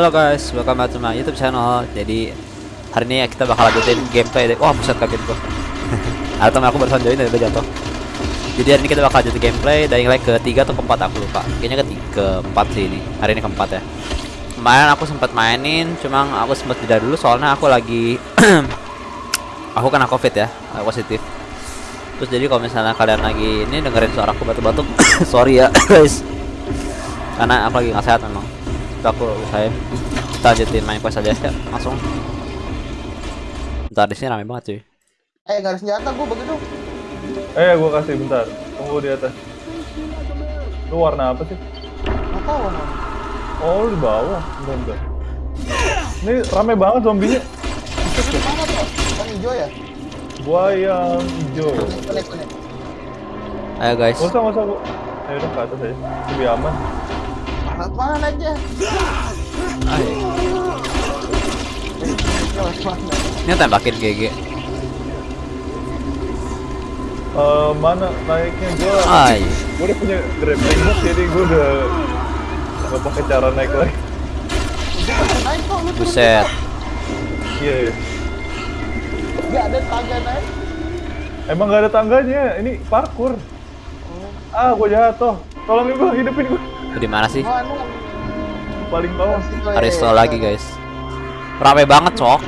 Halo guys, welcome back to my YouTube channel. Jadi hari ini kita bakal lanjutin gameplay. dari- Wah, buset kaget gua. Ada temen aku barusan join dari jatuh. Jadi hari ini kita bakal lanjutin gameplay Dying Light ketiga atau keempat aku lupa. Kayaknya ketiga keempat sih ini. Hari ini keempat ya. Kemarin aku sempat mainin, cuma aku sempat jeda dulu soalnya aku lagi aku kena covid ya, aku positif. Terus jadi kalau misalnya kalian lagi ini dengerin suara aku batuk-batuk, sorry ya guys. Karena aku lagi nggak sehat memang. Aku usahain kita lanjutin main quest aja ya langsung. Ntar di sini rame banget cuy. Eh gak ada senjata gue begitu. Eh, gua kasih bentar. Tunggu di atas. Lu warna apa sih? Nggak tahu emang. Oh, lu di bawah. Bentar, bentar. Ini rame banget zombinya. Itu mana tuh? Yang hijau ya? Gua yang hijau. Ayo guys. Gak usah, gak usah. Gua... Ayo udah ke atas aja. Lebih aman. Mana aja? Mana? Ini tembakin GG. Eh, mana naiknya gua? Ay. Gua udah punya grappling hook jadi gua udah nggak pakai cara naik lagi. Gue. Buset. Iya, iya. Gak ada tangga naik. Emang gak ada tangganya. Ini parkour. Ah, gua jatuh. Tolongin gua, hidupin gua. Di mana sih? Paling bawah. Aristo lagi guys. Rame banget cok.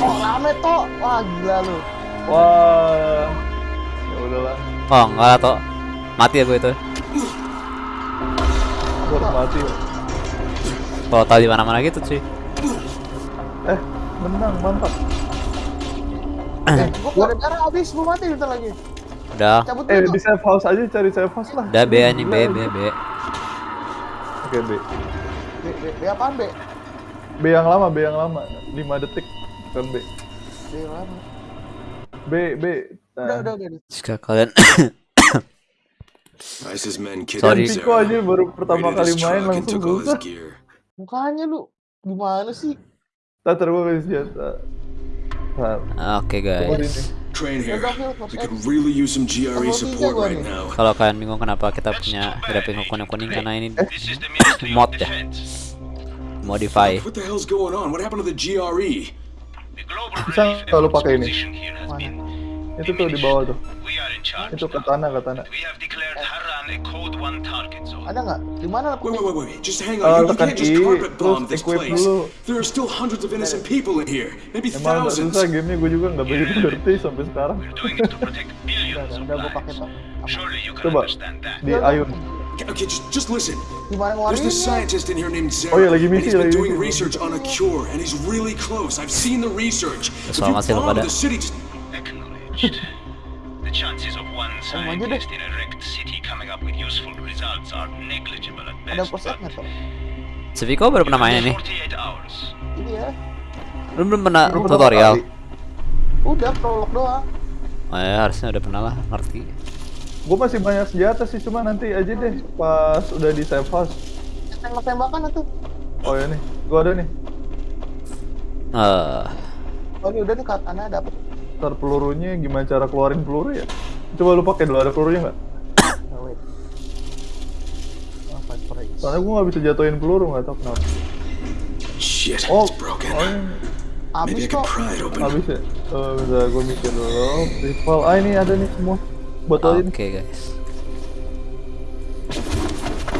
Oh rame toh. Wah gila lu. Wah. Ya udahlah. Oh enggak lah toh. Mati aku itu. Gua harus mati. Kalau tahu di mana-mana gitu cuy. Eh, menang, mantap. Eh, gue darah habis. Gue mati bentar lagi. Udah. Cabut Eh, di safe house aja cari safe house lah. Udah B anjing B B B. Oke, B. B, B, B apaan B? B yang lama, B yang lama. 5 detik. Bukan B. B lama. B, B. Nah. Udah udah udah. Jika kalian ISIS men kidnapped Sorry. Piko aja baru pertama kali main langsung susah. gear. Mukanya lu. Gimana sih? Gua kasih senjata. Nah, Oke gua guys. Ini. Train here. Battlefield, We Battlefield. could really use some GRE Battlefield support tiga right gua now. Kalau kalian bingung kenapa kita punya hook kuning-kuning karena ini mod ya, modify. What the hell's going on? What happened to the E? GRE? Bisa kalau pakai ini. Itu tuh di bawah tuh. We are in charge. Itu now. katana, katana. We have declared Harran a Code 1 target zone. Ada nggak? Di mana? Wait, wait, wait, wait. Just hang Uh, on. You, you can't just carpet bomb this place. dulu. There are still hundreds of innocent people in here. Maybe Emang agak thousands. susah gamenya gue juga nggak begitu ngerti sampai sekarang. We're doing it to protect billions of udah gue pakai lives. Surely you can Coba understand that. di Ayun. Okay, okay, just, just listen. There's this scientist in here named Zara. Oh, yeah, lagi and he's been lagi doing research on a cure, and he's really close. I've seen the research. If you Sama sih bomb the city, just Acknowledged. The chances of one scientist in a wrecked city coming up with useful results are negligible at Ada best. posnya but toh? Si Viko baru pernah main ini. 48 hours. Ini ya. Lu belum pernah pertama tutorial. Udah prolog doang. Oh ya harusnya udah pernah lah ngerti. Gue masih banyak senjata sih, cuma nanti aja deh pas udah di safe house. Tembak-tembakan tuh. Oh ya nih, gue ada nih. Eh, Oh ini udah nih katana dapet. Ntar pelurunya gimana cara keluarin peluru ya? Coba lu pakai dulu ada pelurunya nggak? Oh? Soalnya gue nggak bisa jatuhin peluru nggak tau kenapa. shit, Oh, it's broken. oh ini can kok. habis ya? Oh, bentar gue mikir dulu. Rival, ah ini ada nih semua. Botol Oke ini. guys.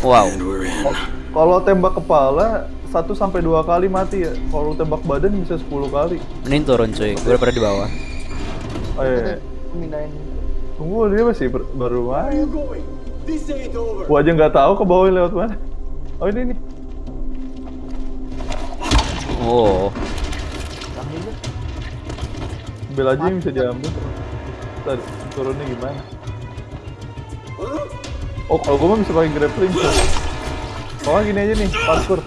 Wow. In. Kalau tembak kepala satu sampai dua kali mati ya. Kalau tembak badan bisa 10 kali. Mending turun cuy. Gue udah pernah di bawah. Oh iya. iya. Mindahin. Tunggu dia masih ber- baru main. Gua aja nggak tahu ke bawah lewat mana. Oh ini nih. Oh. Bel aja yang bisa diambil. Ntar turunnya gimana? Oh kalau gua mah bisa pakai grappling. Oh gini aja nih, parkour.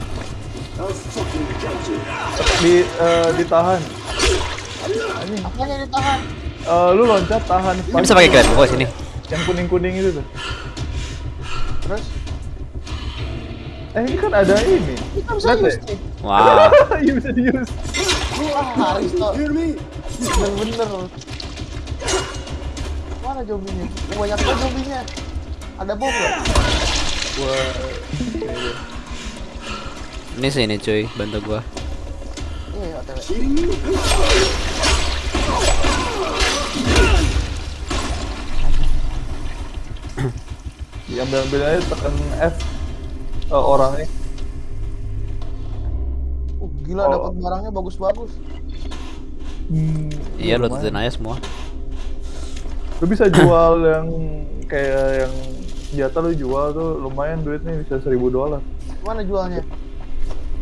Di eh, ditahan. Ini, Apanya ditahan? Eh, lu loncat tahan. Ini bisa pakai grappling oh sini. Yang kuning kuning itu tuh. Terus? Eh ini kan ada ini. Kita bisa use. Iya bisa di use. Wah, Haris toh. Bener-bener. Mana zombinya? Oh, banyak banget zombinya. Ada bom nggak? Wah. Ini sih ini cuy, bantu gua. Iya, OTW. Diambil ambil aja tekan F eh, orangnya. Uh, gila Oh. dapat barangnya bagus-bagus. Hmm, Iya, lu aja semua. Lu bisa jual yang kayak yang senjata lu jual tuh lumayan duitnya bisa 1000 dolar. Mana jualnya?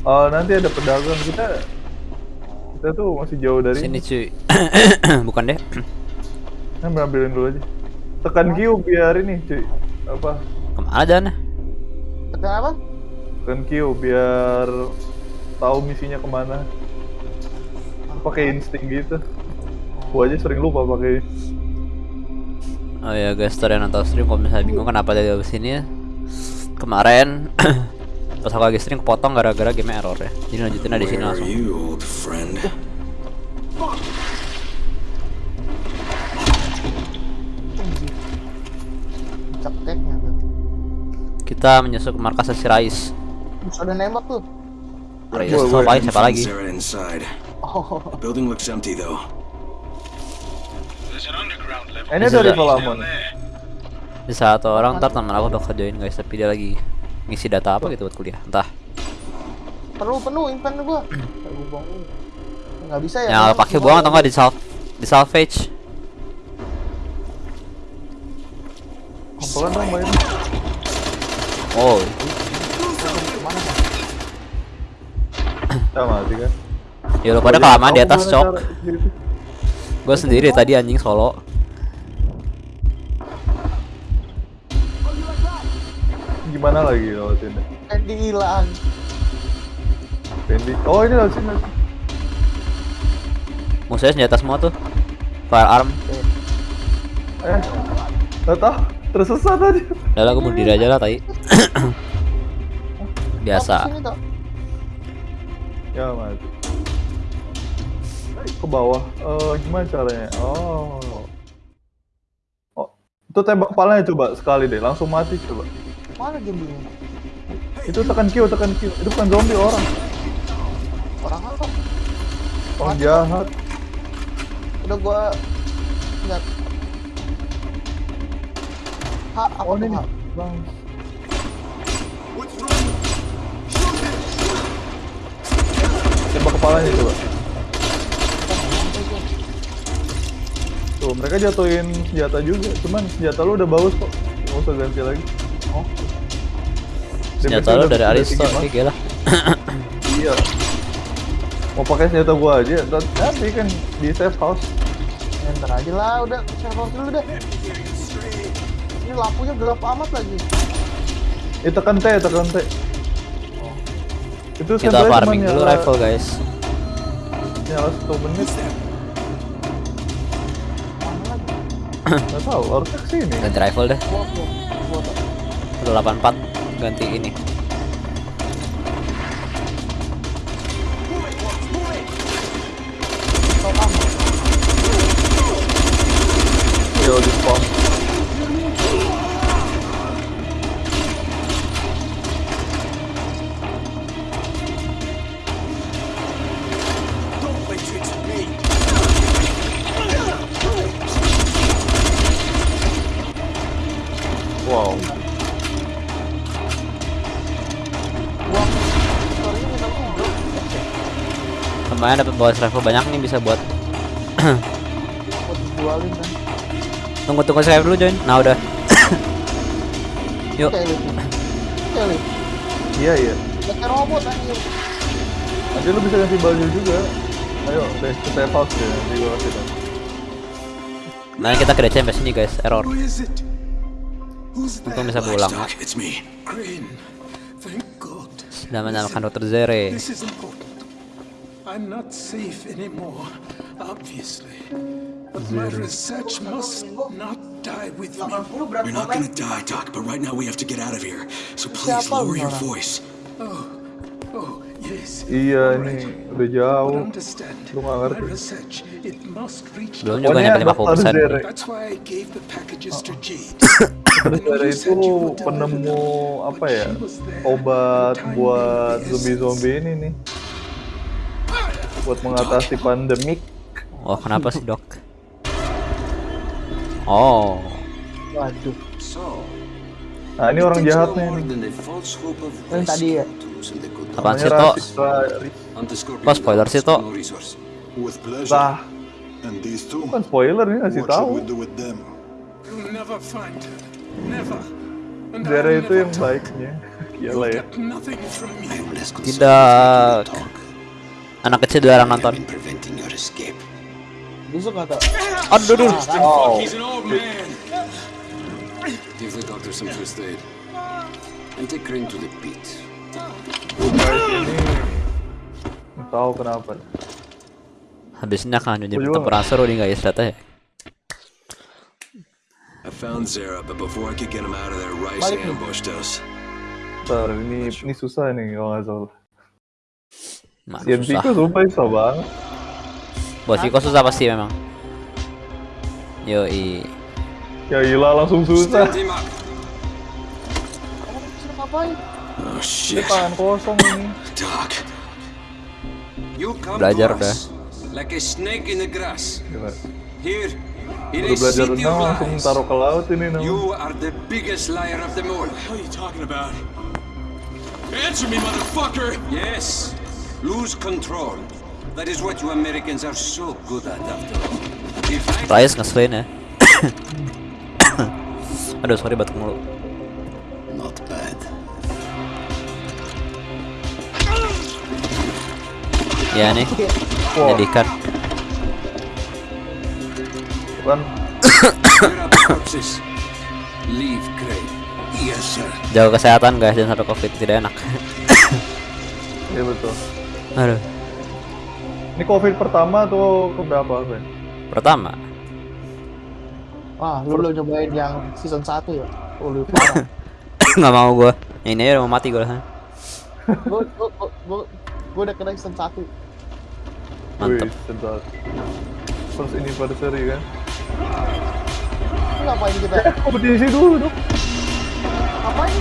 Eh, nanti ada pedagang kita kita tuh masih jauh dari Sini cuy. Bukan deh. Nah, ambilin dulu aja. Tekan Q biar ini cuy apa? Ke mana dan? Apa? Tekan Q biar tahu misinya ke mana. Pakai insting gitu. Gua aja sering lupa pakai. Oh ya guys, story yang nonton stream kalau misalnya bingung kenapa dia di sini ya. Kemarin pas aku lagi stream kepotong gara-gara game error ya. Jadi lanjutin aja di sini langsung. Kita menyusul ke markas si Rais. Ada nembak tuh. Rais woi. lagi? Siapa lagi? Oh, The building looks empty though. There's an underground level. Ini ada down Amon. Di satu orang ntar teman aku bakal join guys, tapi dia lagi ngisi data apa gitu buat kuliah. Entah. penuh penuh inven gua. Nggak bisa ya. Yang pakai buang atau enggak di salv di salvage. Kompolan dong main. Oh, Kita mati kan. ya lu pada kelamaan di tahu atas cok. Gue sendiri tadi anjing solo. Gimana lagi lewat sini? Eh, dihilang. Pendi. Oh ini lewat sini. Musuhnya senjata semua tuh. Firearm. Eh, nggak Tersesat aja. Udah lah gue bunuh diri aja lah tai. Biasa. Oh. Ya mati. Ke bawah. Eh gimana caranya? Oh. Oh. Itu tembak kepalanya coba sekali deh, langsung mati coba. Mana gamblingnya? Itu tekan Q, tekan Q. Itu bukan zombie orang. Orang apa? Orang jahat. Udah gua lihat. Ha, apa Oh ini. Bang. Tembak kepalanya coba. Tuh, mereka jatuhin senjata juga. Cuman senjata lu udah bagus kok. Nggak usah ganti lagi. Oh. Senjata udah- dari Aristo, oke lah. Iya. Mau pakai senjata gua aja, nanti kan di safe house. Ntar aja lah, udah server dulu deh. Ini lampunya gelap amat lagi. Eh tekan T, tekan T. Itu Kita senjatanya cuma farming dulu nyala- rifle guys. Nyala satu menit. Gak tahu, harusnya ke sini. Ganti rifle deh. Gua, gua, gua, Tok. 184 ganti ini. Yo di spawn. Wow. Lumayan dapat bonus rifle banyak nih bisa buat tunggu tunggu saya dulu join. Nah udah. Yuk. Iya iya. Kayak robot anjir. Nanti lu bisa ganti baju juga. Ayo, ke safe house ya. Nanti gua kasih tau. Nah kita ke sini guys, error. Untung that? bisa pulang ya. It's me. Crane. Thank God. Sudah menyalakan Dr. Zere. This is important. I'm not safe anymore, obviously. But my research must not die with me. You're not gonna die, Doc, but right now we have to get out of here. So please lower your voice. Oh, yes. Iya ini udah jauh. Lu nggak my ngerti. Belum juga nyampe 50 Dr. persen. Zere. That's why I gave the packages to Jade. Zara itu penemu apa ya? Obat buat zombie-zombie ini nih. Buat mengatasi pandemik. Oh, kenapa sih, Dok? Oh. Waduh. So, Nah ini orang jahatnya Yang tadi ya. Apaan sih, Scorpion Kok spoiler sih, Tok? no resource. With pleasure. Lah, And these two? kan spoiler nih ngasih tahu. her. Zara I'll itu yang her. baiknya. You'll ya. Tidak. Anak kecil dilarang nonton. Busuk nggak tau? Aduh, aduh. Oh, He's an old man. Give the doctor some first aid. And take Crane to the pit. Ini nggak tahu kenapa. Habisnya kan jadi seru nih guys, ternyata ya. I found Zara, but before I could get him out of there, Rice Balik nih. ambushed us. Ntar ini ini susah nih kalau nggak salah. Mana Sian susah. Pico sumpah susah banget. Bos susah pasti memang. Yoi. Ya gila langsung susah. Kamu ngapain? Oh Ini shit. tangan kosong ini. You come Belajar us like a snake in the grass. Gila. Here, Udah belajar renang langsung taruh ke laut ini namanya. You are the biggest liar of them all. What are you talking about? Answer me, motherfucker! Yes. Lose control. That is what you Americans are so good at after all. If I Rice ngeselin ya. Aduh, sorry batuk mulu. Ya nih. Wah, Jadikan. kan. Jaga kesehatan guys jangan sampai covid tidak enak. Iya betul. Aduh. Ini covid pertama atau keberapa Ben? Pertama. Wah, lu belum nyobain yang season 1 ya? Oh, lu parah. nggak mau gua. Ini aja udah mau mati gua. Gua, gua, gua, gua, gua udah kena season 1 Mantep. Wih. First anniversary kan? Lu ngapain kita? Kompetisi dulu dong. Ngapain?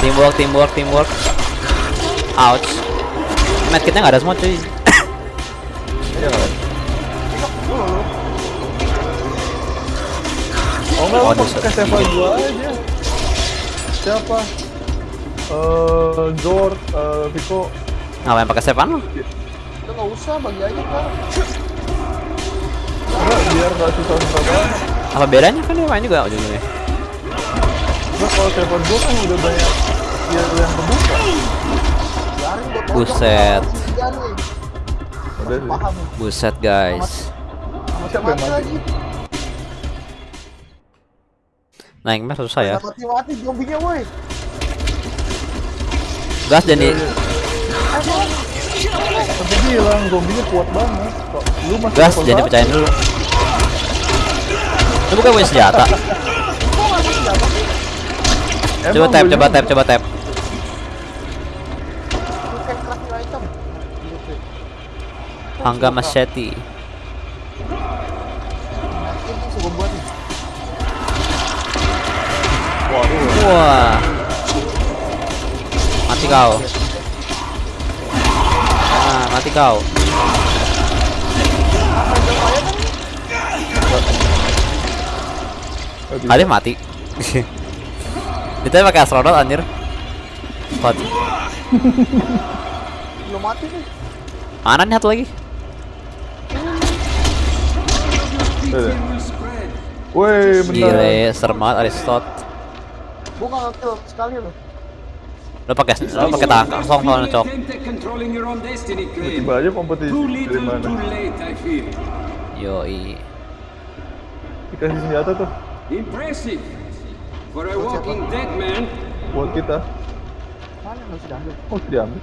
Teamwork, teamwork, teamwork. Ouch. Medkitnya nggak ada semua cuy. Iya? Oh enggak, Oh, oh, di- pakai Seva gua aja. Siapa? Eh, Zor, eh, Vico. Ngapain pakai? Lu nggak usah, bagi aja kan Enggak, biar nggak susah-susah banget. Apa bedanya kan dia main juga ujung-ujungnya. Enggak, kalau Seva gua kan udah banyak skill yang kebuka. Buset. Buset guys. Siapa yang Mati mati? susah ya. Mati-mati zombinya woi Gas jadi Tapi bilang zombinya kuat banget. Kok lu masih gas jadi pecahin dulu. Lu bukan punya senjata. Coba tap, coba tap, coba tap. Hangga machete. Wah. Mati kau. Ah, mati kau. Alif mati. Kita pakai astronot anjir. What? Belum mati nih Mana nih satu lagi? Woi, benar. Gile, serem banget Aristot. Gua nggak ngekill sekali loh Lo pakai lo pakai tangan kosong soalnya cok. Tiba aja kompetisi dari mana? late, I. Dikasih senjata tuh Impressive. For a walking dead man, buat kita. Mana ambil Oh, diambil.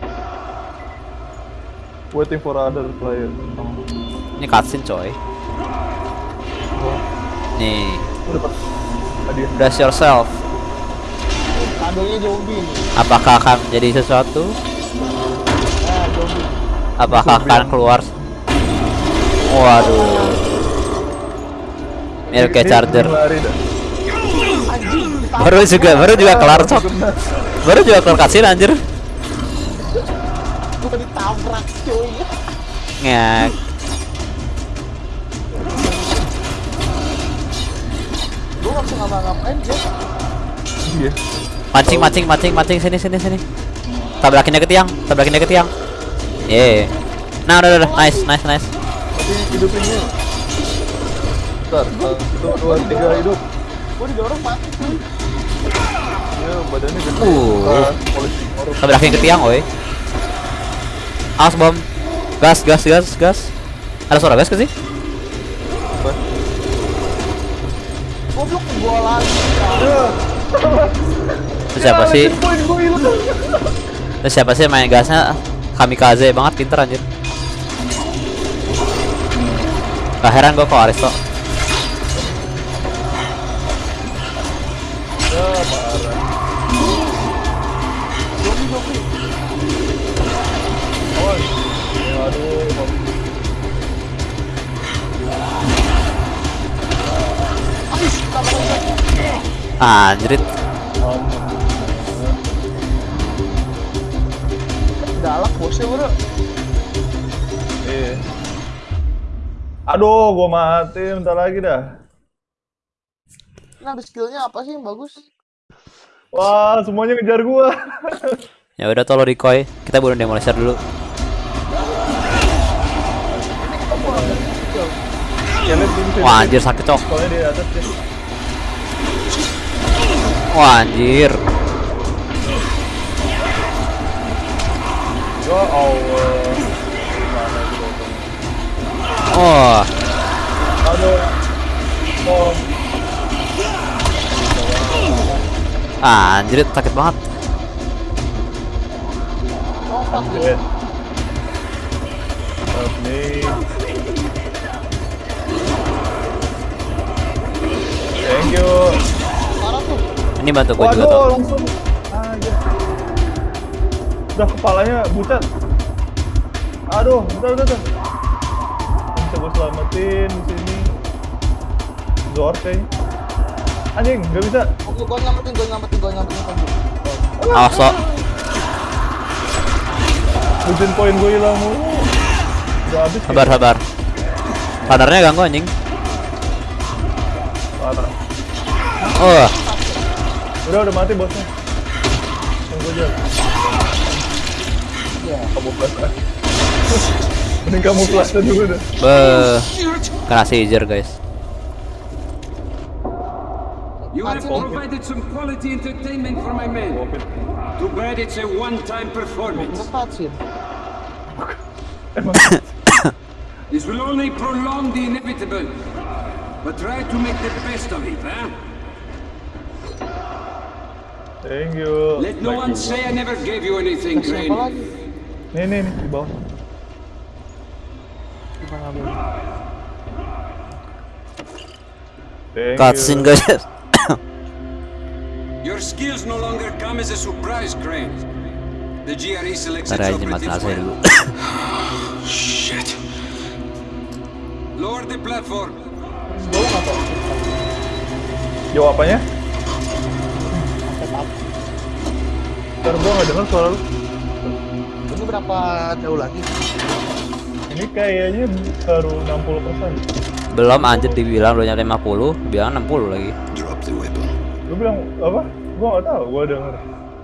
Waiting for other player. Ini cutscene coy. Nih, udah brace yourself. Shadow-nya zombie nih. Apakah akan menjadi sesuatu? Nah, zombie. Apakah akan keluar? Waduh. Mirip kayak charger. Baru juga, baru juga kelar sok. Baru juga kelar cutscene anjir. Gua ditabrak cuy. Ngek. Gua bisa ngapa-ngapain Jack. Iya. Mancing, mancing, mancing, mancing sini, sini, sini. Tabrakin dia ke tiang, tabrakin dia ke tiang. Ye. Nah, udah, udah, udah. nice, nice, nice. Hidupin dulu. Bentar, satu, dua, tiga hidup. Gua didorong mati cuy. Ya, badannya gede. Uh. Tabrakin ke tiang, oi. Awas bom. Gas, gas, gas, gas. Ada suara gas ke sih? Goblok gua Itu siapa sih? Gue. Itu siapa sih main gasnya? Kamikaze banget pinter anjir. Gak heran gua kok Aristo. Anjrit. Galak bosnya bro. Iya. Aduh, gua mati bentar lagi dah. Ini ada skillnya apa sih yang bagus? Wah, semuanya ngejar gua. Ya udah tolong decoy. Kita bunuh demolisher dulu. Ya. Wah anjir sakit cok. Soalnya di atas ya. Wah anjir. Allah. Mana itu? Oh. Oh, anjir sakit banget. Me. Thank you. Ini bantu gue juga tuh. Udah kepalanya bucat. Aduh, bentar, bentar, bentar. Bisa gue selamatin di sini. Zor kayaknya. Anjing, nggak bisa. Oke, gua nyampetin, gua nyampetin, gua nyampetin kamu. Awas lo. Ujung poin gue hilang mulu. Udah habis. Sabar sabar. Radarnya ganggu anjing. Parah. Oh, Udah, udah mati bosnya. Tunggu aja. Iya. Kamu plus. Mending kamu plus dulu deh. be kena seizure guys. You have provided some quality entertainment for my men. Too bad it's a one-time performance. This will only prolong the inevitable. But try to make the best of it, huh? Thank you. Let no one say I never gave you anything, Crane. Nih, nih, nih, di bawah. Bro? Thank Cutscene guys. Your skills no longer come as a surprise, Crane. The GRE selects its operatives well. Shit. Lower the platform. Tahu. Jawab apanya? Apa? Ntar gua nggak denger suara lu. Berapa jauh lagi? Ini kayaknya baru 60%. Belum anjir dibilang udah nyampe 50, bilang 60 lagi. Drop the weapon. Lu bilang apa? Gua nggak tahu, gua denger.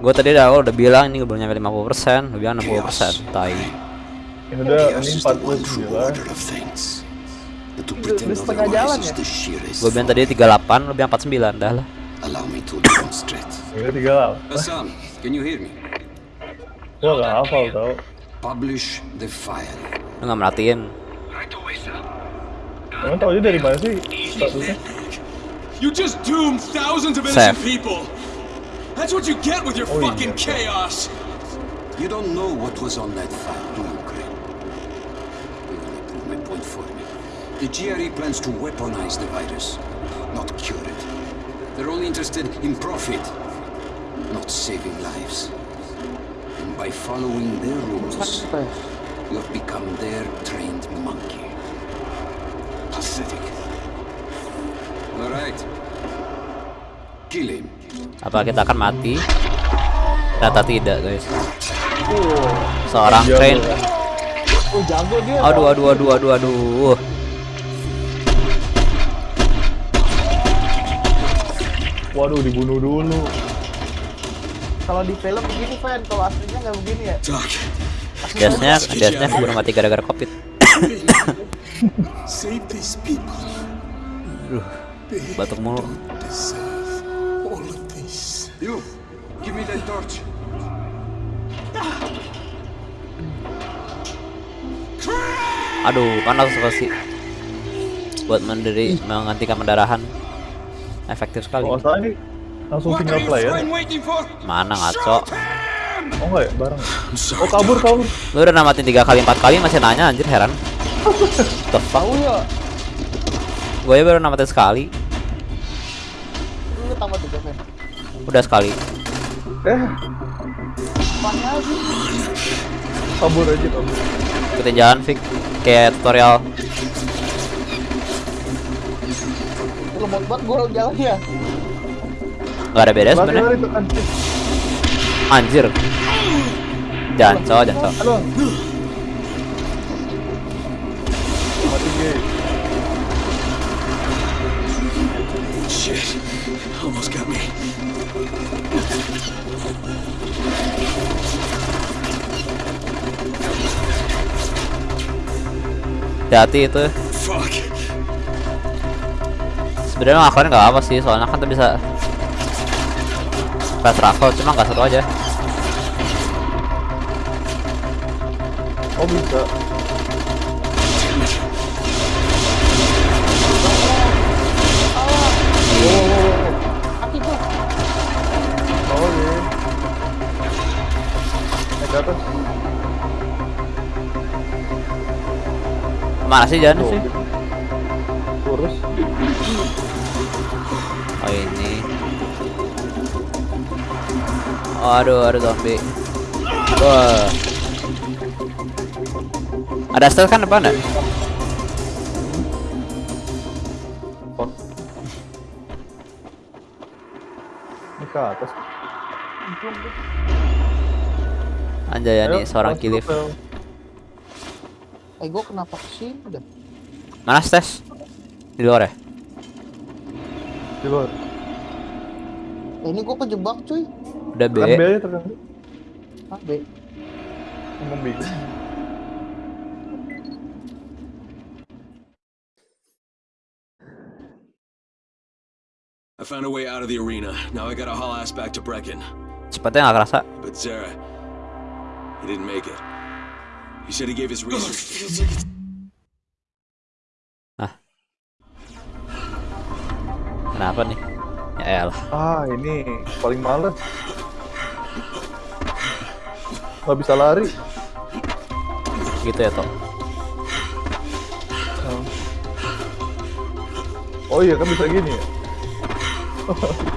Gue tadi udah awal udah bilang ini belum nyampe 50%, lu bilang 60%. Tai. Ini udah ini is the one 49. true order of things. But to pretend udah setengah jalan ya? Gue bilang tadi 38, lu bilang 49 dah lah. Allow me to demonstrate. Ini tiga lah. Hassan, can you hear me? Gua nggak hafal tau. Publish the file. Lu nggak merhatiin. Emang tau aja dari mana sih statusnya? You just doomed thousands of innocent people. That's what you get with your Oh, fucking yeah. chaos. You don't know what was on that file, do you, Crane? You will prove my point for me. The GRE plans to weaponize the virus, not cure it. They're only interested in profit. not saving lives. By following their rules, Apa ya? you have become their trained monkey. Pathetic. All right. Kill him. Apa kita akan mati? Ternyata tidak guys. Seorang train. ya. Oh jago dia. Aduh aduh aduh aduh aduh. Waduh, dibunuh dulu. Kalau di film begini fan, kalau aslinya nggak begini ya. Doc, Biasanya biasanya keburu mati gara-gara covid. Save these people. They Batuk mulu. you, give me that torch. Aduh, panas sekali. Buat menderi menghentikan pendarahan. Efektif sekali. Oh, langsung single player. for? Mana ngaco? Oh enggak ya, bareng. Oh, kabur, kabur. Lu udah namatin tiga kali empat kali masih nanya anjir heran. Tahu ya. Gue baru namatin sekali. Lu tiga. Udah sekali. Eh, kabur aja, kabur. Ikutin jalan Vic kayak tutorial. Lu lemot banget gua jalan ya. Gak ada beda sebenarnya. lari, tekan. Anjir. Janco. Aduh. Mati gay. Shit, almost got me. Hati-hati itu. Sebenarnya ngelakuin nggak apa sih, soalnya kan tuh bisa fast travel, cuma nggak seru aja. Oh, bisa. Oh, iya. Atas. Mana sih Tuh. sih? Oh, aduh, ada zombie. Wah. Ada stealth kan depan ada? Fuck. Ini ke atas. Anjay nih seorang kilif. Eh gua kenapa ke sini dah? Mana stes? Di luar ya? Di luar. Eh, ini gua kejebak cuy. Udah B. Tekan B aja, B. Ah, B. Ngomong bingung. I found a way out of the arena. Now I gotta haul ass back to Brecken. Cepetnya nggak kerasa. But Zara, he didn't make it. He said he gave his reasons. Kenapa nih? Ya elah. Ah, ini paling males. Nggak bisa lari. Gitu ya toh. Oh iya kan bisa gini ya?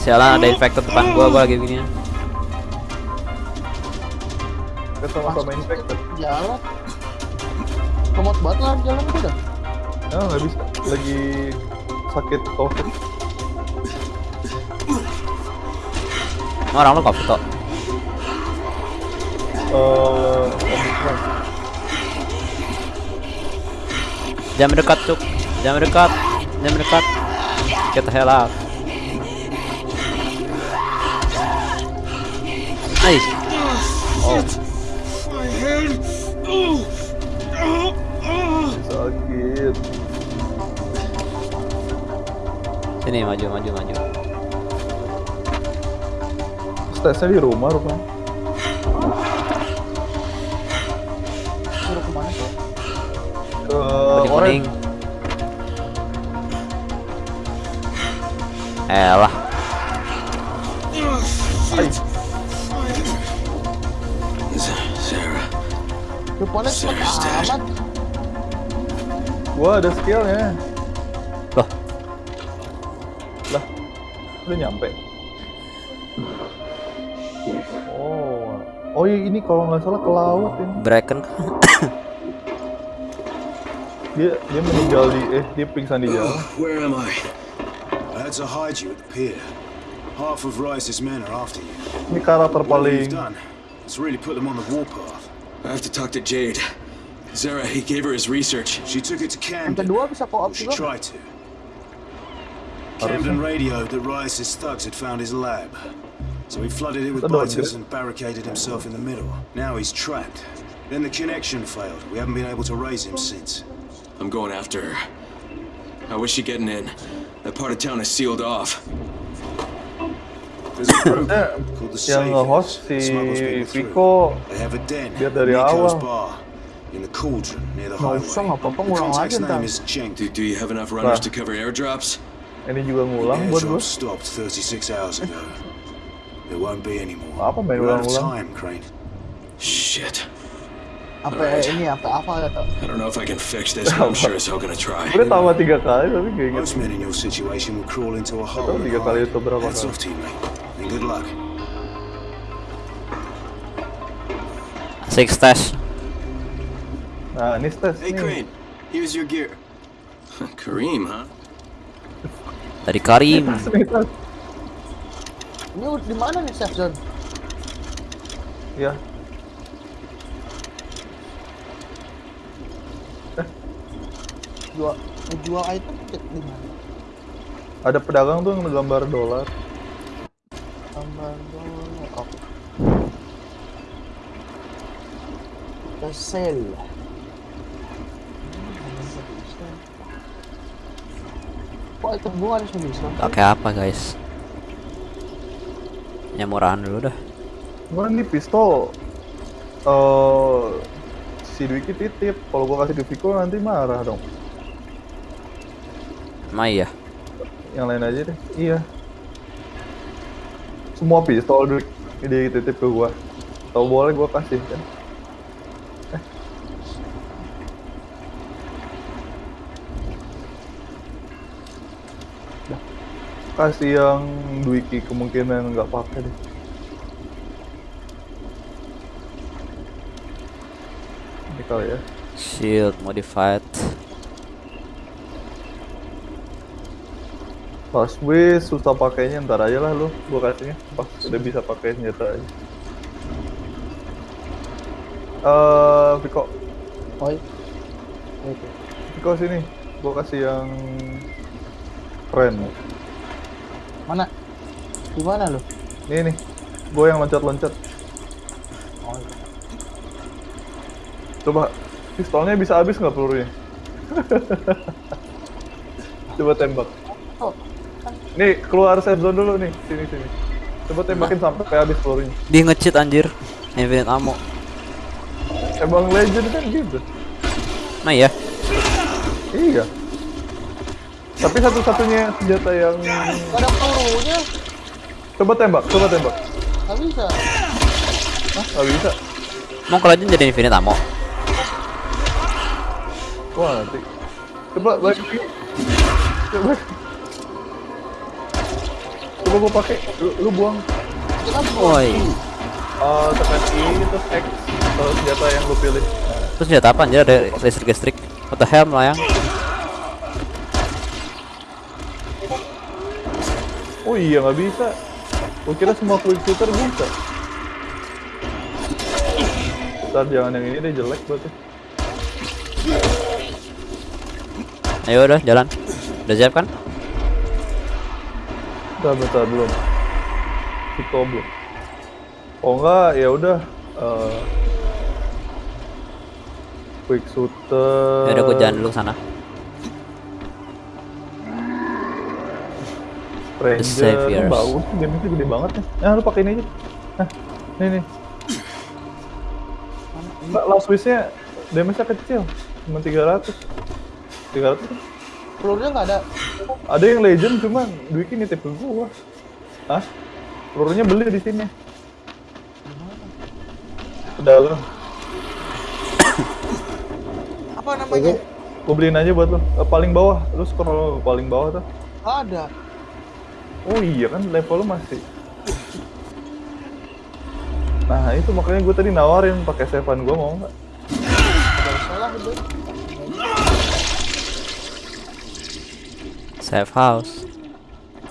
Sialan ada infected depan gua, gua lagi begini. Kita sama-sama infected. Jalan. Lemot banget lah jalan gua dah. Ya nggak bisa. Lagi sakit covid. Orang kok. Eh, Omicron. Jangan mendekat, cuk. Jangan mendekat. Jangan mendekat. Get the hell out. Nice. Oh, sakit. sini maju, maju, maju. Stesnya di rumah rupanya. Suruh ke mana sih? Ke. Elah. Ay, Zara, Depannya cepet amat. gua ada skillnya. Loh, Udah nyampe. Oh, oh iya, ini kalau nggak salah ke laut ini. Bracken Dia dia meninggal di eh dia pingsan di jalan. Where am I? I had to hide you at the pier. Half of Rice's men are after you. Ini karakter paling has really put them on the warpath. I have to talk to Jade. Zara, he gave her his research. She took it to Yang Camden. kedua bisa co-op She tried to. Camden radioed that Rice's thugs had found his lab. So he flooded it with That's biters and barricaded himself in the middle. Now he's trapped. Then the connection failed. We haven't been able to raise him since. I'm going after her. How is she getting in? That part of town is sealed off. There's a group called the yang nge-host Saviors. si Smuggles people through. Vico They have a den Lihat dari Nico's awal. bar in the cauldron near the Nggak highway. usah, the contact's name is Cenk. Do, do you have enough runners to cover airdrops? ini juga ngulang buat gue. Airdrop stopped 36 hours ago. There won't be any more. Apa main We're out of ulang-ulang? time, Crane. Shit. Apa Alright. ini apa apa ya tak? I don't know if I can fix this, but I'm sure as hell gonna try. Udah tawa tiga kali tapi gak inget. Most men in your situation will crawl into a hole tahu and tiga kali itu berapa Hats kali. off to you, mate. And good luck. Six stash Nah ini stes Hey. Crane. Here's your gear. Kareem, huh? dari Karim Nih, tes. Ini di mana nih safe zone? Ya. Jual jual item cek di mana? Ada pedagang tuh yang gambar dolar. Tambah dolar. Oh. The sale. Kok item gua ada pakai apa guys yang murahan dulu dah Gua ini pistol. eh si Dwiki titip. Kalau gua kasih Vico nanti marah dong. emang iya Yang lain aja deh. Iya. Semua pistol Dwik dia titip ke gua. Tahu boleh gua kasih kan. Kasih yang Dwiki kemungkinan nggak pakai deh. Ini kali ya. shield modified Pas gue susah pakainya ntar aja lah lu gua kasihnya pas udah bisa pakai senjata aja. Eh, Viko, Oi. Oke. Viko sini, gua kasih yang keren. Mana? Di mana lu? Ini nih, gua yang loncat-loncat. Oh, iya. Coba pistolnya bisa habis nggak pelurunya? Coba tembak. Oh, Nih keluar safe zone dulu nih, sini sini. Coba tembakin sampai habis pelurunya. dia nge-cheat anjir infinite ammo Emang legend kan gitu. nah iya Iya. Tapi satu-satunya senjata yang Gak ada pelurunya. coba tembak, coba tembak. Gak bisa. Hah, nggak bisa. mau kalau aja jadi infinite ammo Wah nanti. Coba balik lagi. Coba. Coba gua pakai. Lu, lu buang. woi Uh, tekan I terus X uh, senjata yang lu pilih. terus senjata apa anjir ada listrik listrik what the hell melayang Oh iya nggak bisa. Gua kira semua quick shooter bisa. Ntar jangan yang ini deh jelek berarti. ayo udah jalan udah siap kan Bentar, bentar belum. Viko belum. Oh enggak, ya udah. eh, quick shooter. ya udah gua jalan dulu sana Ranger, The Saviors. bagus, damage-nya gede banget nih. Nah, lu pakai ini aja. Nah, nih nih. Mbak, last wish-nya damage-nya kecil, cuma 300. 300 kan? Pelurunya nggak ada. Ada yang legend cuman Dwiki nitip ke gua. Hah? Pelurunya beli di sini. Ke dalam. Apa namanya? Gua beliin aja buat lu. Eh, paling bawah, lu scroll paling bawah tuh. Ada. Oh iya kan level lu masih. Nah itu makanya gue tadi nawarin pakai sevan gue mau nggak? Safe house.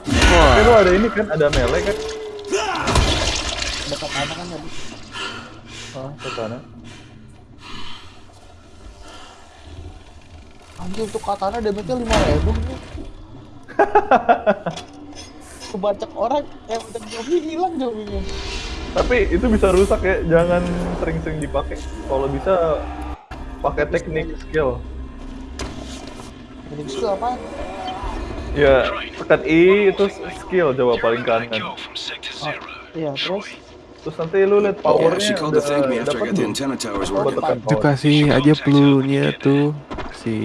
Tapi lu ada ini kan, ada melee kan? Dekat mana kan tadi. Ah, ke sana. Anjir tuh katana damage-nya 5000 nih. Kebacak orang, eh udah zombie hilang zombie-nya. Tapi itu bisa rusak ya, jangan sering-sering dipakai. Kalau bisa pakai teknik skill. Jadi itu apaan? Ya, tekan I itu skill coba paling kanan. Zero. Iya, terus Terus nanti lu lihat Yeah, powernya to udah dapat tekan Itu kasih aja pelurunya tuh si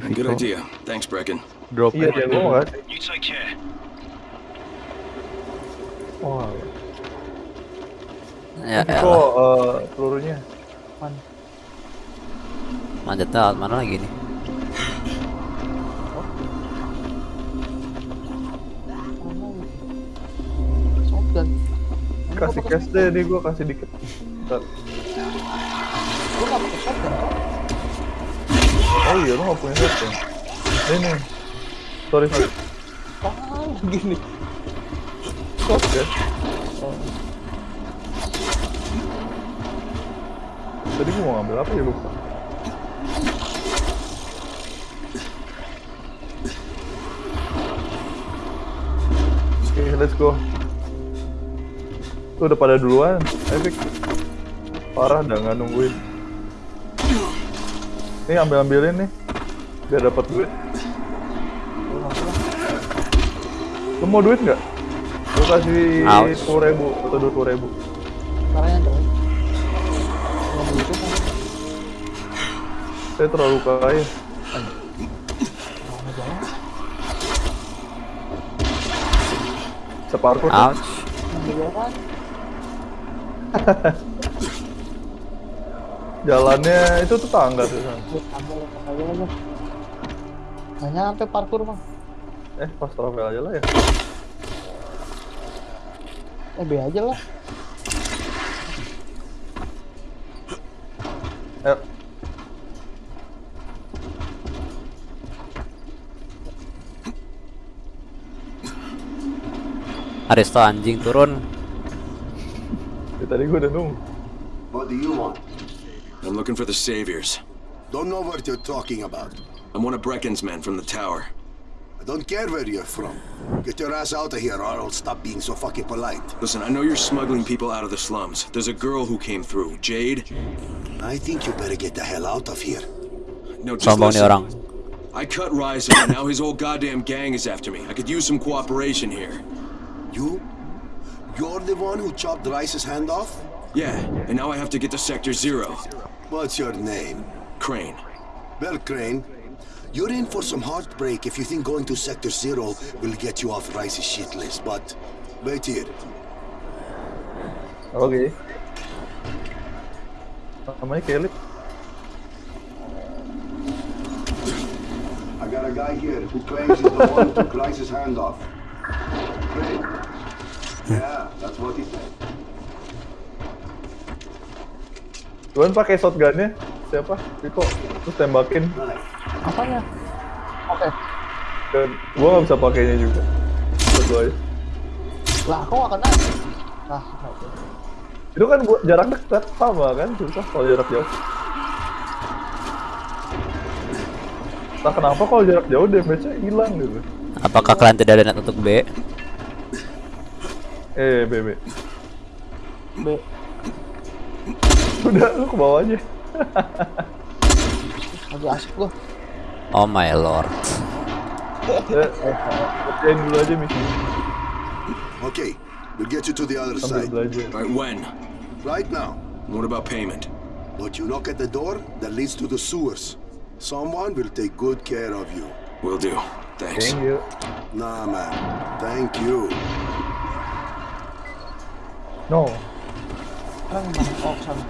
Good Viko idea. Thanks, Brecken. drop Iya, dia gua Wah, Ya, kok elah. eh, pelurunya? apaan? manjatnya alat mana lagi nih? Ya? Shotgun. Kasih cash deh, nih gua kasih dikit. Bentar. Gua nggak pakai shotgun kok. Oh iya, lu nggak punya set ya? Ini nih. Sorry, sorry. Ah, Kos ya? Tadi gua mau ngambil apa ya lupa. Oke, let's go. Tuh udah pada duluan, Epic. Parah dah nggak nungguin. Nih ambil ambilin nih, biar dapat duit. Lu mau duit nggak? Kasih sepuluh ribu atau dua puluh ribu. Dong. Saya terlalu kaya. Separkur. Ouch. Jalannya itu tuh tangga tuh. Nggak nyampe parkur bang. Eh, pas travel aja lah ya. Eh B aja lah. Ayo. Aristo anjing turun. Ya, tadi gua udah nunggu. What do you want? I'm looking for the saviors. Don't know what you're talking about. I'm one of Brecken's men from the tower. I don't care where you're from. Get your ass out of here or I'll stop being so fucking polite. Listen, I know you're smuggling people out of the slums. There's a girl who came through, Jade. I think you better get the hell out of here. No, just Sombong nih listen. orang. I cut Ryzen, and now his whole goddamn gang is after me. I could use some cooperation here. You? You're the one who chopped Rice's hand off? Yeah, and now I have to get to Sector Zero. What's your name? Crane. Well, Crane, you're in for some heartbreak if you think going to Sector Zero will get you off Rice's shit list, but wait here. Oke. Namanya Kelly. I got a guy here who claims he's the one who took Rice's hand off. Crane? Yeah, that's what he said. Tuan pakai shotgunnya siapa? Viko. Terus tembakin. Nice. Apanya? Oke. Dan gua nggak bisa pakainya juga. Satu aja. Lah kok nggak kena? Ah, oke. Itu kan buat jarak dekat sama kan susah kalau jarak jauh. Entah kenapa kalau jarak jauh damage-nya hilang gitu. Apakah kalian tidak ada net untuk B? Eh, BB. B. Udah, lu ke bawah aja. Lagi asik gua. Oh my lord. Ya, kerjain dulu aja misi. Okay, we'll get you to the other side. belajar. All right, when? Right now. What about payment? But you knock at the door that leads to the sewers. Someone will take good care of you. Will do. Thanks. Thank you. Nah, man. Thank you. No. Sekarang mana? Sana.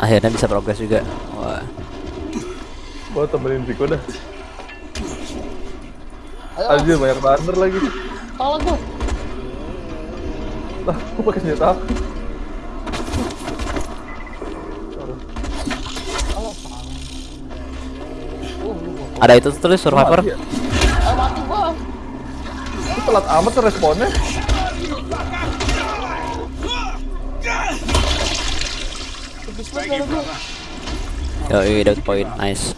Akhirnya bisa progres juga. Wah. Gua temenin Viko dah. Ayo, Anjir banyak thunder lagi. Salah gua. Lah, gua pakai senjata apa? Ada itu tulis survivor. Mati ya? Eh, mati gua. Lu telat amat responnya. Yo, dapat poin. Nice.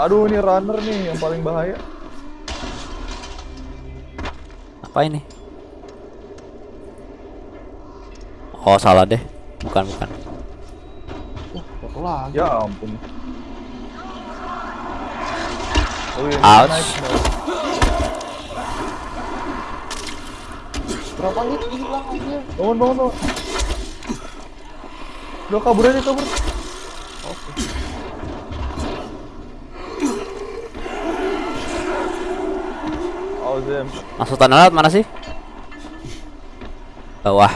Aduh, ini runner nih yang paling bahaya. Apa ini? Oh, salah deh. Bukan, bukan. Lagi. Ya ampun. Oh, iya, Ouch. Berapa hit hilang aja. Bangun, bangun, bangun. Udah kabur aja, kabur. Masuk tanah laut mana sih? Bawah.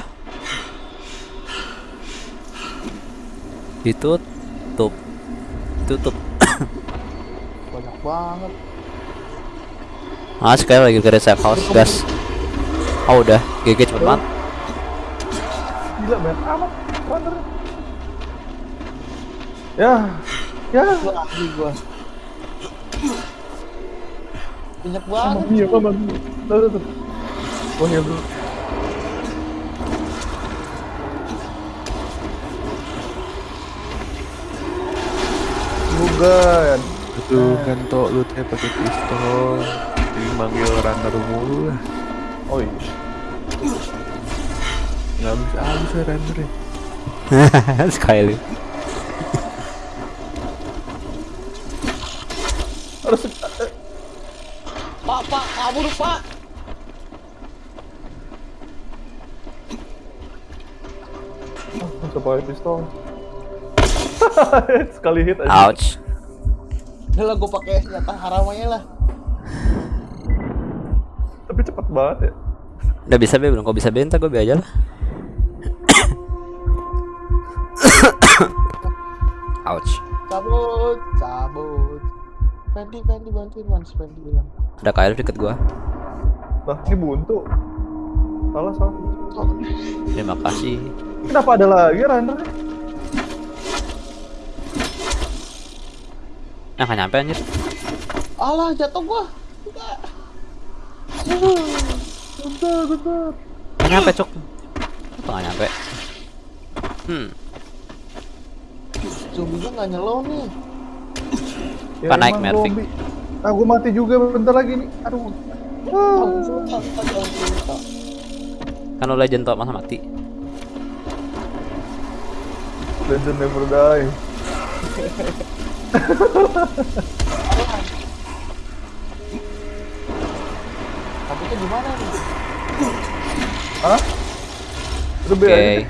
Ditutup. Tutup. Banyak banget. Ah, sekali lagi ke safe house, gas. Oh, udah. GG cepet banget. Gila, banyak amat runner. Ya, ya. Gua lagi gua. Banyak banget. mia, mamma mia. Tuh, tuh, tuh. Gua heal dulu. Bukan. Itu kan toh lu teh pakai pistol. Jadi manggil runner mulu lah. Oh iya. Nggak bisa habis ya runner ya. sekali. Harus eh, Pak, kabur, pak. pakai pistol. Sekali hit aja. Ouch. Udah lah, gua pakai senjata haram aja lah. Tapi cepet banget ya. Udah bisa be belum? Kok bisa be ntar gue be aja lah. Fendi, Fendi bantuin Mans, Fendi bilang. Ada kail deket gua. Lah, ini buntu. Salah, salah. Terima kasih. Kenapa ada lagi runner? Nah, nggak nyampe anjir. Alah, jatuh gua. Enggak. Bentar, bentar. Nggak nyampe, Cok. Apa nggak nyampe? Hmm. Zombinya nggak nyelow nih. Pak naik emang Mervik. zombie. Ah, gua mati juga bentar lagi nih. Aduh. Ah. Kan lo legend tok masa mati. Legend never die. Tapi itu gimana nih? Hah? Oke. aja.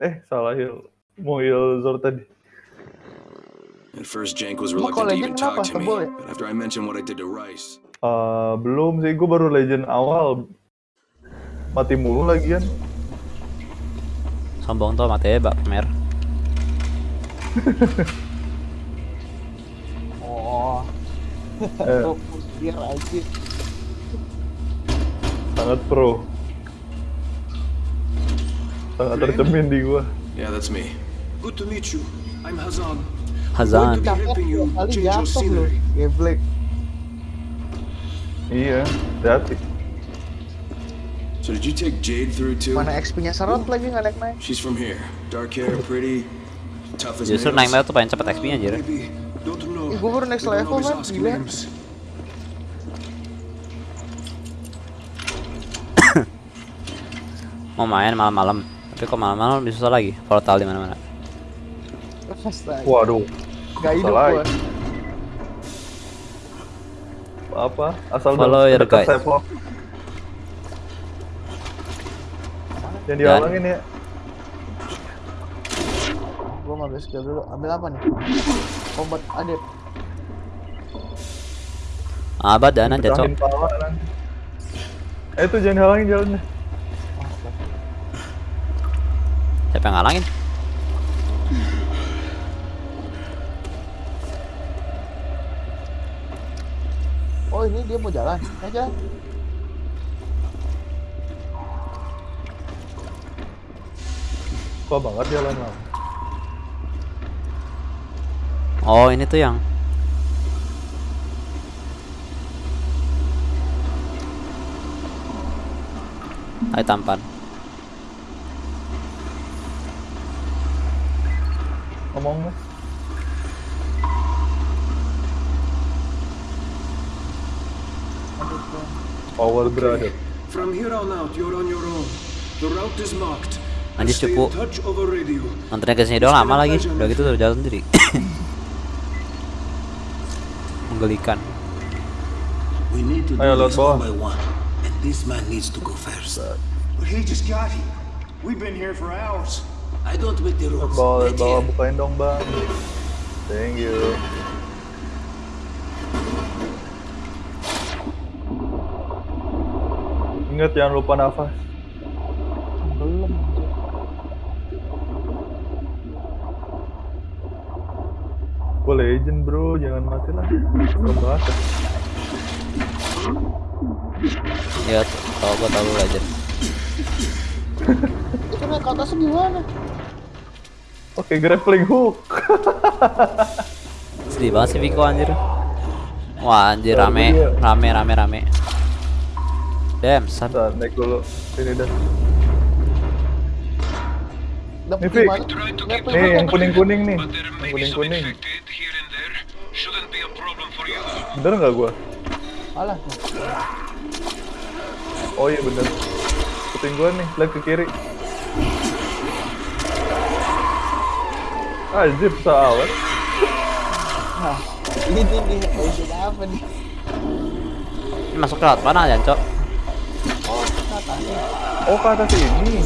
Eh, salah heal. Mau heal Zor tadi. At first, Jank was reluctant kalau to even talk to me, ya? but after I mentioned what I did to Rice, Eh, belum sih, gue baru legend awal. Mati mulu lagian. Sombong tuh matanya bak mer. Oh, Eh, biar aja. sangat pro. Sangat tercemin di gua. yeah, that's me. Good to meet you. I'm Hazan. Hazan. Geblek. Iya, hati. So did you take Jade through too? Mana XP-nya serot lagi nggak naik naik. She's from here. Dark hair, pretty, tough as Justru naik tuh pengen cepet XP-nya know. Ih, gua baru next level, man. ask Gila. Mau main malam-malam. Tapi kok malam-malam lebih susah lagi. Portal di mana-mana. Astaga. Waduh, Gak hidup gua. apa? Asal Follow dekat your guide. Yang dihalangin ya. Gua mau ambil skill dulu. Ambil apa nih? Obat adet. Abad dana jatuh. Eh itu jangan halangin jalannya. Siapa yang ngalangin? Oh ini dia mau jalan. Jalan. Kok banget jalan lama. Oh, ini tuh yang Ayo tampan. Ngomong Power brother. From here on out, you're on your own. The route is marked. Anjir cupu. touch over radio. Nontonnya ke sini doang lama lagi. Udah gitu udah jalan sendiri. Menggelikan. Ayo, one. And this man needs to go first. But he just got here. We've been here for hours. I don't make the rules. Bawa, bawa bukain dong bang. Thank you. Ingat jangan lupa nafas. Belum. Gue legend bro, jangan mati lah. Serem banget. Ya, tau gua tau lu legend. Itu naik ke atasnya gimana? Oke, grappling hook. Sedih banget sih Viko anjir. Wah anjir rame, rame, rame, rame. Damn, son. Bentar, naik dulu. Sini dah. Nih, Fik. Nih, yang kuning-kuning nih. Yang kuning-kuning. Bener nggak gua? Alah. Oh iya bener. Ikutin gua nih, lihat ke kiri. Anjir, pesawat. Nah, ini nih, ini apa nih? Ini masuk ke laut mana ya, Cok? Oh. Oh, ke atas ini.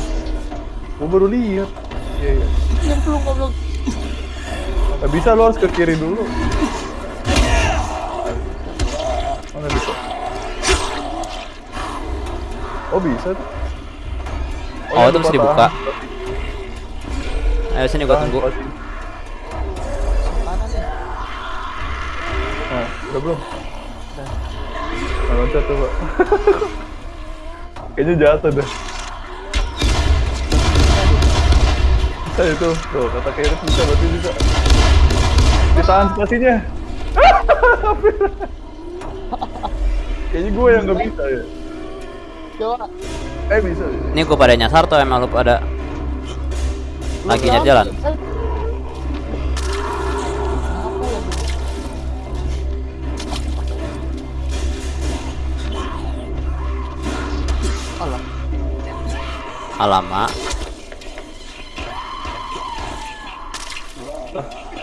Gua baru lihat. Iya, iya. Yang belum goblok. Nggak bisa, lo harus ke kiri dulu. Mana bisa? Oh, bisa tuh. Oh, iya, itu mesti dibuka. tahan. Ayo sini gua tunggu. Nah, udah belum? Nah, loncat coba. Kayaknya jatuh dah. Bisa itu. Tuh, kata kiri bisa, berarti bisa. Ditahan spasinya. Kayaknya gue yang nggak bisa ya. Coba. Eh bisa. Ini gua pada nyasar tuh emang lu pada lagi nyari jalan. Alamak.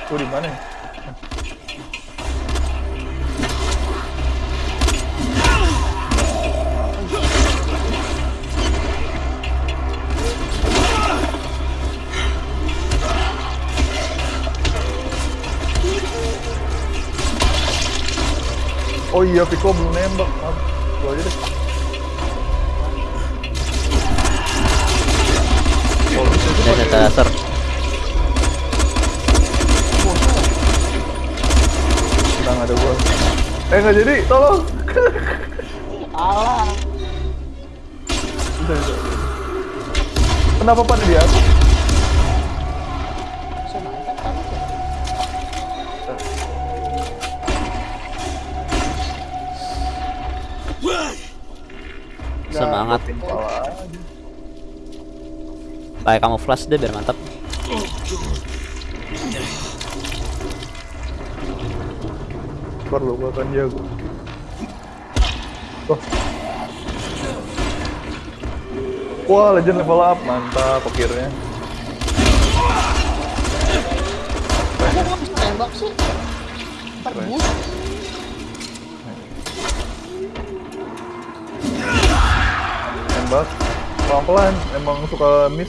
Gue di mana ya? Oh iya, Viko belum nembak. Laser. Tenang ada gua. Eh nggak jadi, tolong. Alah. Kenapa pada di Kayak kamu flash deh biar mantap. Perlu gua akan jago. Wah. Wah, legend level up, mantap akhirnya. Tembak sih? Tembak pelan-pelan, emang suka miss.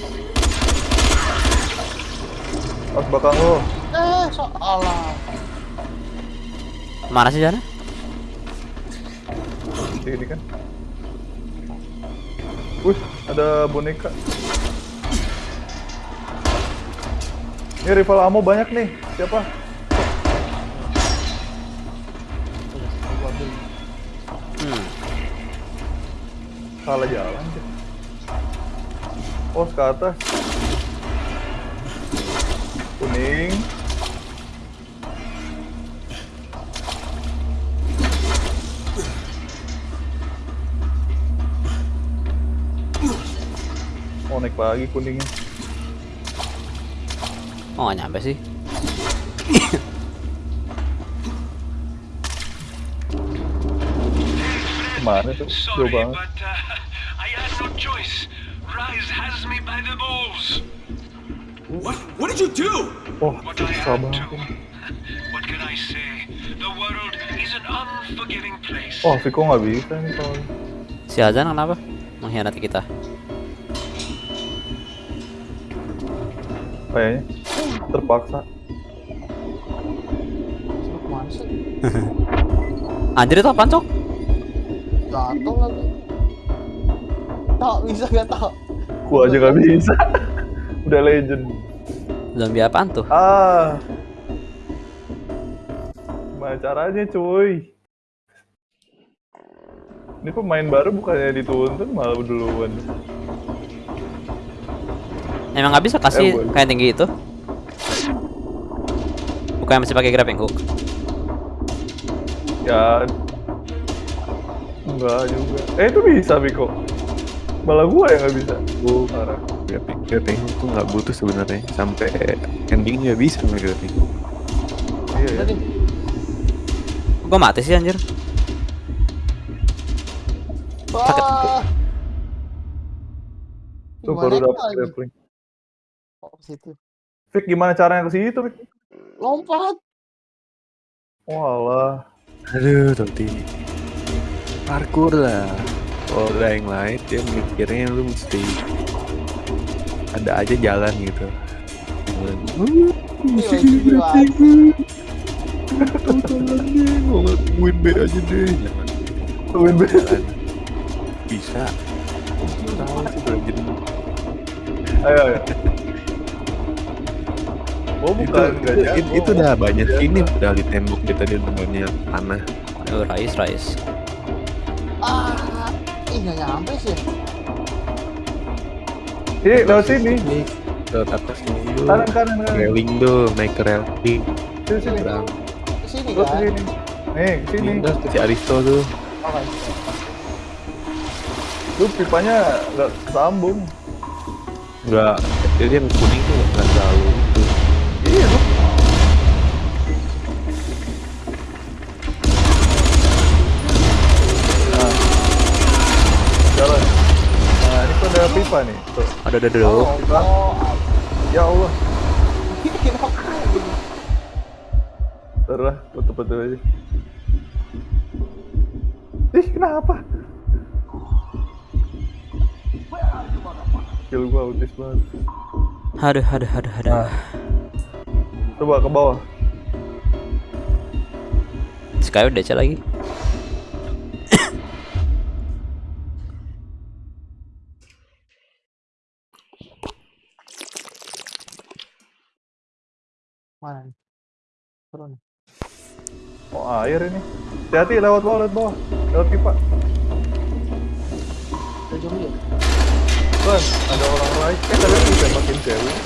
Pas bakal lo. Eh, so alah. Mana sih sana? Sini kan. Wih, ada boneka. Ini rival ammo banyak nih. Siapa? Salah jalan sih. Oh, ke atas. Lagi kuningnya. Oh, nggak nyampe sih. Ke mana tuh? Jauh Sorry, banget. but uh, I had no choice. Rise has me by the balls. What? What did you do? Oh, What I susah banget. to. What can I say? The world is an unforgiving place. Oh, Viko nggak bisa nih kalau Si Azan kenapa? Mengkhianati kita. Kayaknya terpaksa. Anjir itu apaan, Cok? Jatuh lagi. Tak bisa gak tau. Gua aja nggak bisa. Udah legend. Zombie apaan tuh? Ah. Gimana caranya, cuy? Ini pemain baru bukannya dituntun malah duluan. Emang nggak bisa Eh, kasih boleh. kayak tinggi itu? Bukan masih pakai grappling hook. Ya enggak juga. Eh itu bisa Biko. Malah gua yang nggak bisa. Gua parah. Grappling grappling hook tuh nggak butuh sebenarnya sampai ending nggak bisa nggak grappling hook. Iya, iya. nih. Gua mati sih anjir. Wah. Tuh baru lagi? grappling. Oh, ke situ. Fik gimana caranya ke situ, Fik? Lompat. Walah. Aduh, tapi parkour lah. Kalau udah yang lain dia mikirnya lu mesti ada aja jalan gitu. Jalan. Lagi. jalannya mau ngelakuin B aja deh. Jangan Tungguin B. Bisa. Tahu sih Legend. Ayo, ayo. Oh Itu, bukan nggak itu, jago. itu udah banyak ini udah di tembok kita udah banyak panah. Oh, Rais, Rais. Ah. Ih, gak nyampe sih. Ini lewat sini. Nih, ke atas ini dulu. Kanan kanan kanan. Railing tuh, naik ke railing. Sini sini. Berang. Sini kan? sini. Nih, ke sini. Ini si Aristo tuh. Oke. Lu pipanya nggak kesambung. Enggak, jadi yang kuning tuh nggak selalu pipa nih. Tuh. Ada ada dulu. Oh, oh. Ya Allah. Kenapa? Terus betul-betul aja. Ih, kenapa? Skill gua autis banget. Aduh, aduh, aduh, aduh. Nah. Coba ke bawah. Sky udah lagi. Mana nih? Turun. Oh, air ini. Hati-hati lewat bawah, lewat bawah. Lewat pipa. Udah jauh ya? Kan, ada orang lain. Eh, kalian bisa makin cewek.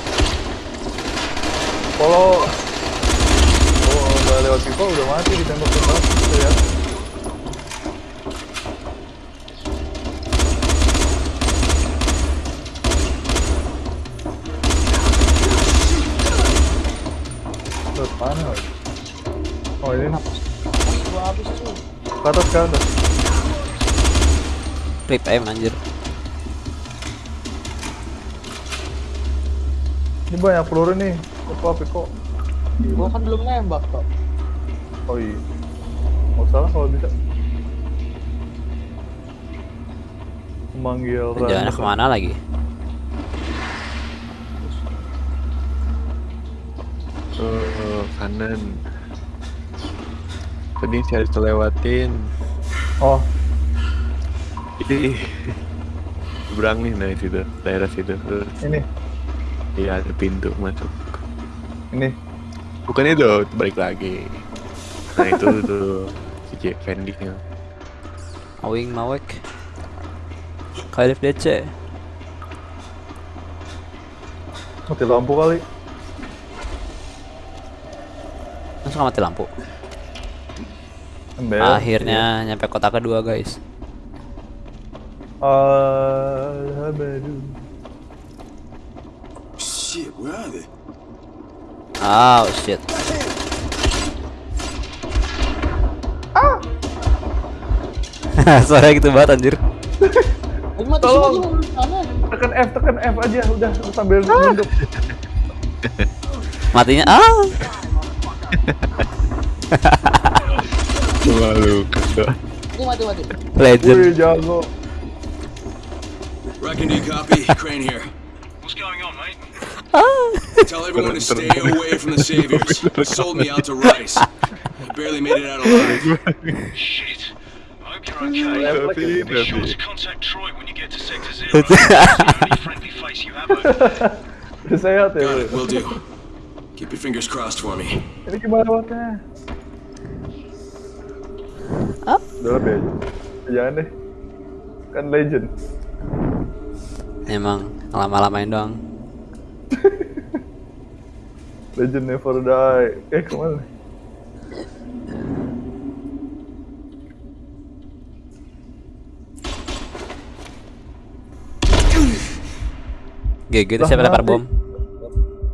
Kalau kalau nggak lewat pipa udah mati ditembak tembak gitu ya. Mana lagi? Oh ini Gua habis cuy. ke atas ke atas. Rip aim anjir. Ini banyak peluru nih. Apa Piko? Gua kan belum nembak kok. Oh iya. Nggak salah kalau bisa. Memanggil Jalannya Randa. ke mana lagi? Oh, kanan. Tadi si Aristo lewatin. Oh, Ih. Seberang nih, nah situ, daerah situ. Terus, ini, Iya, ada pintu masuk. ini. Bukan itu, balik lagi. Nah itu tuh si Fendi nya. Awing Mawek. Khalif DC. Mati lampu kali. Langsung mati lampu. Embel. Akhirnya nyampe kota kedua guys. Alhamdulillah. Shit, where are they? Oh shit. Ah. Suara gitu banget anjir. Tolong. semua di sana. Tekan F, tekan F aja udah sambil nunduk. Matinya ah. Malu kagak. Ini mati mati. Legend. Wih, jago. Reckon do you copy? Crane here. What's going on, mate? Tell everyone to stay away from the saviors. They sold me out to Rice. I barely made it out alive. Shit. I hope you're okay. Tapi, Be sure tapi. to contact Troy when you get to Sector Zero. It's the only friendly face you have over there. Udah sehat ya. Got it, will do. Keep your fingers crossed for me. Ini gimana buatnya? Udah lebih aja. Jangan deh. Kan legend. Emang lama-lamain doang. Legend never die. Eh ke mana? GG itu Lah, siapa lempar bom?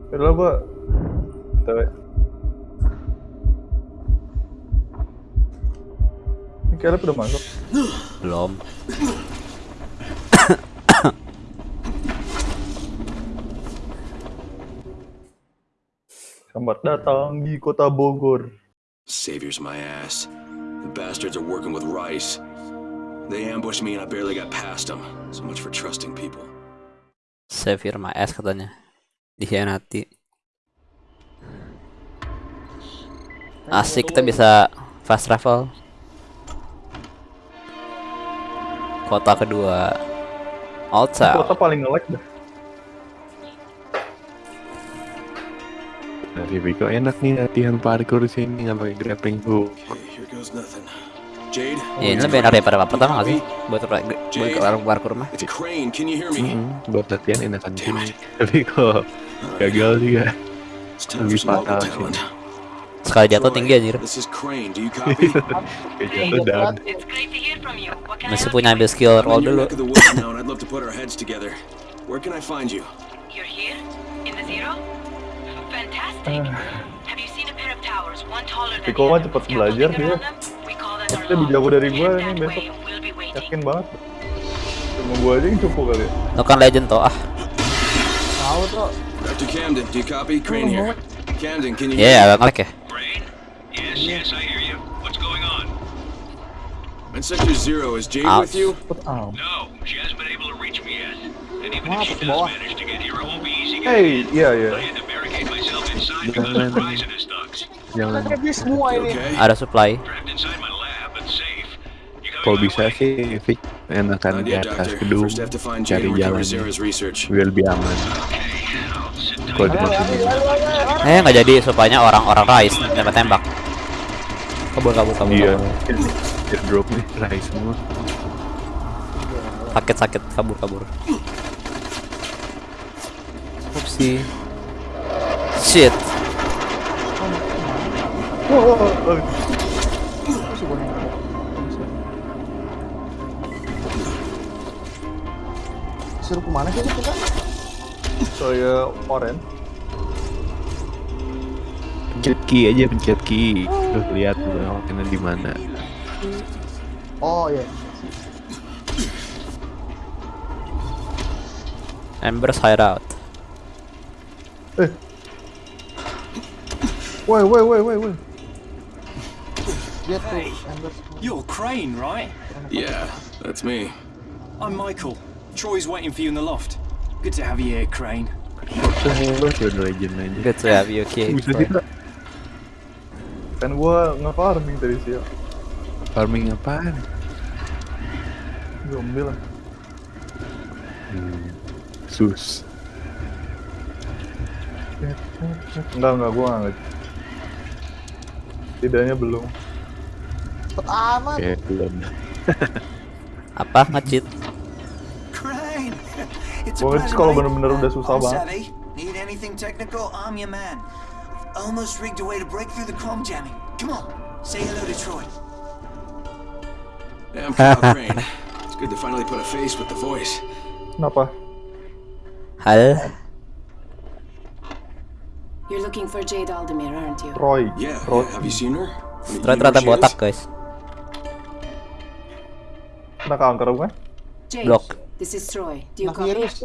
Udah gua. Ini Caleb udah masuk. Belum. Selamat datang di kota Bogor. Saviors my ass. The bastards are working with Rice. They ambushed me and I barely got past them. So much for trusting people. Savior my ass katanya. Dikhianati. Asik kita bisa fast travel. Kota kedua. Ini Kota paling nge-lag dah. Dari Viko enak nih latihan parkour di sini nggak pakai grappling hook. Jade? Ya, ini lebih enak daripada pertama nggak sih? Buat buat buat ke warung parkour mah. Mm-mm, buat latihan enakan sini. Tapi kok gagal juga. Lebih fatal sih. Sekali jatuh tinggi anjir. Masih punya ambil skill roll dulu. Where can I find you? with? You're here? In the zero? Fantastic. Have you seen a pair of towers, one taller than Viko the mah other, cepet belajar dia. around them? We call that our Dia lebih jago dari gua Head nih that besok. way, we'll be waiting. Yakin banget. Cuma gua aja yang cukup kali ya. Lo kan legend toh ah. Tahu tuh. Dr. Camden, do you copy? Crane here. Camden, can you Ya ya agak ngelag ya. Brain? Yes, yes, I hear you. What's going on? In Sector Zero, is Jade Ouch. with you? Cepet ah. No, she hasn't been able to reach me yet. And even Wah, if she ke does bawah. manage to get here, it won't be easy Hey, getting iya in. iya. I had to barricade myself inside because of Rise and his thugs. jangan. Kan dia semua ini. Okay. Ada supply. Trapped inside my lab, but safe. You coming Kalau my bisa way? sih Vic enakan Not di yet, atas gedung First, have to find Jade cari and recover jalan Zara's research. biar lebih aman. Okay, Eh nggak jadi supply-nya orang-orang Rise tembak-tembak. Kabur kabur kabur. kabur. dia drop nih rai semua. Sakit-sakit kabur kabur. Upsi. Shit. Suruh ke mana sih kita? Saya oren. Pencet key aja pencet key. Terus lihat tuh kena di mana. Oh iya. Embers hideout. Eh. Woi, woi, woi, woi, woi. Dia tuh. Embers. You're Crane, right? Yeah, that's me. I'm Michael. Troy's waiting for you in the loft. Good to have you here, Crane. Good to have you, okay. Kan gua nge-farming tadi siang. Farming apaan? Zombie lah. Hmm. Sus. Enggak, enggak, gua enggak nge- Tidaknya belum. Cepet amat. Kayak belum. Apa nge-cheat? Pleasure, kalau mate. bener-bener udah susah banget. Need anything technical? I'm your man. Almost rigged a way to break through the chrome jamming. Come on, say hello to Troy. Kyle Crane. It's good to finally put a face with the voice. Kenapa? Hal. You're looking for Jade Aldemir, aren't you? Troy. Yeah, Troy. yeah. Have you seen her? Troy ternyata botak guys. Kena kanker bukan? Jade, Blok. This is Troy. Do you Nah, copy? virus.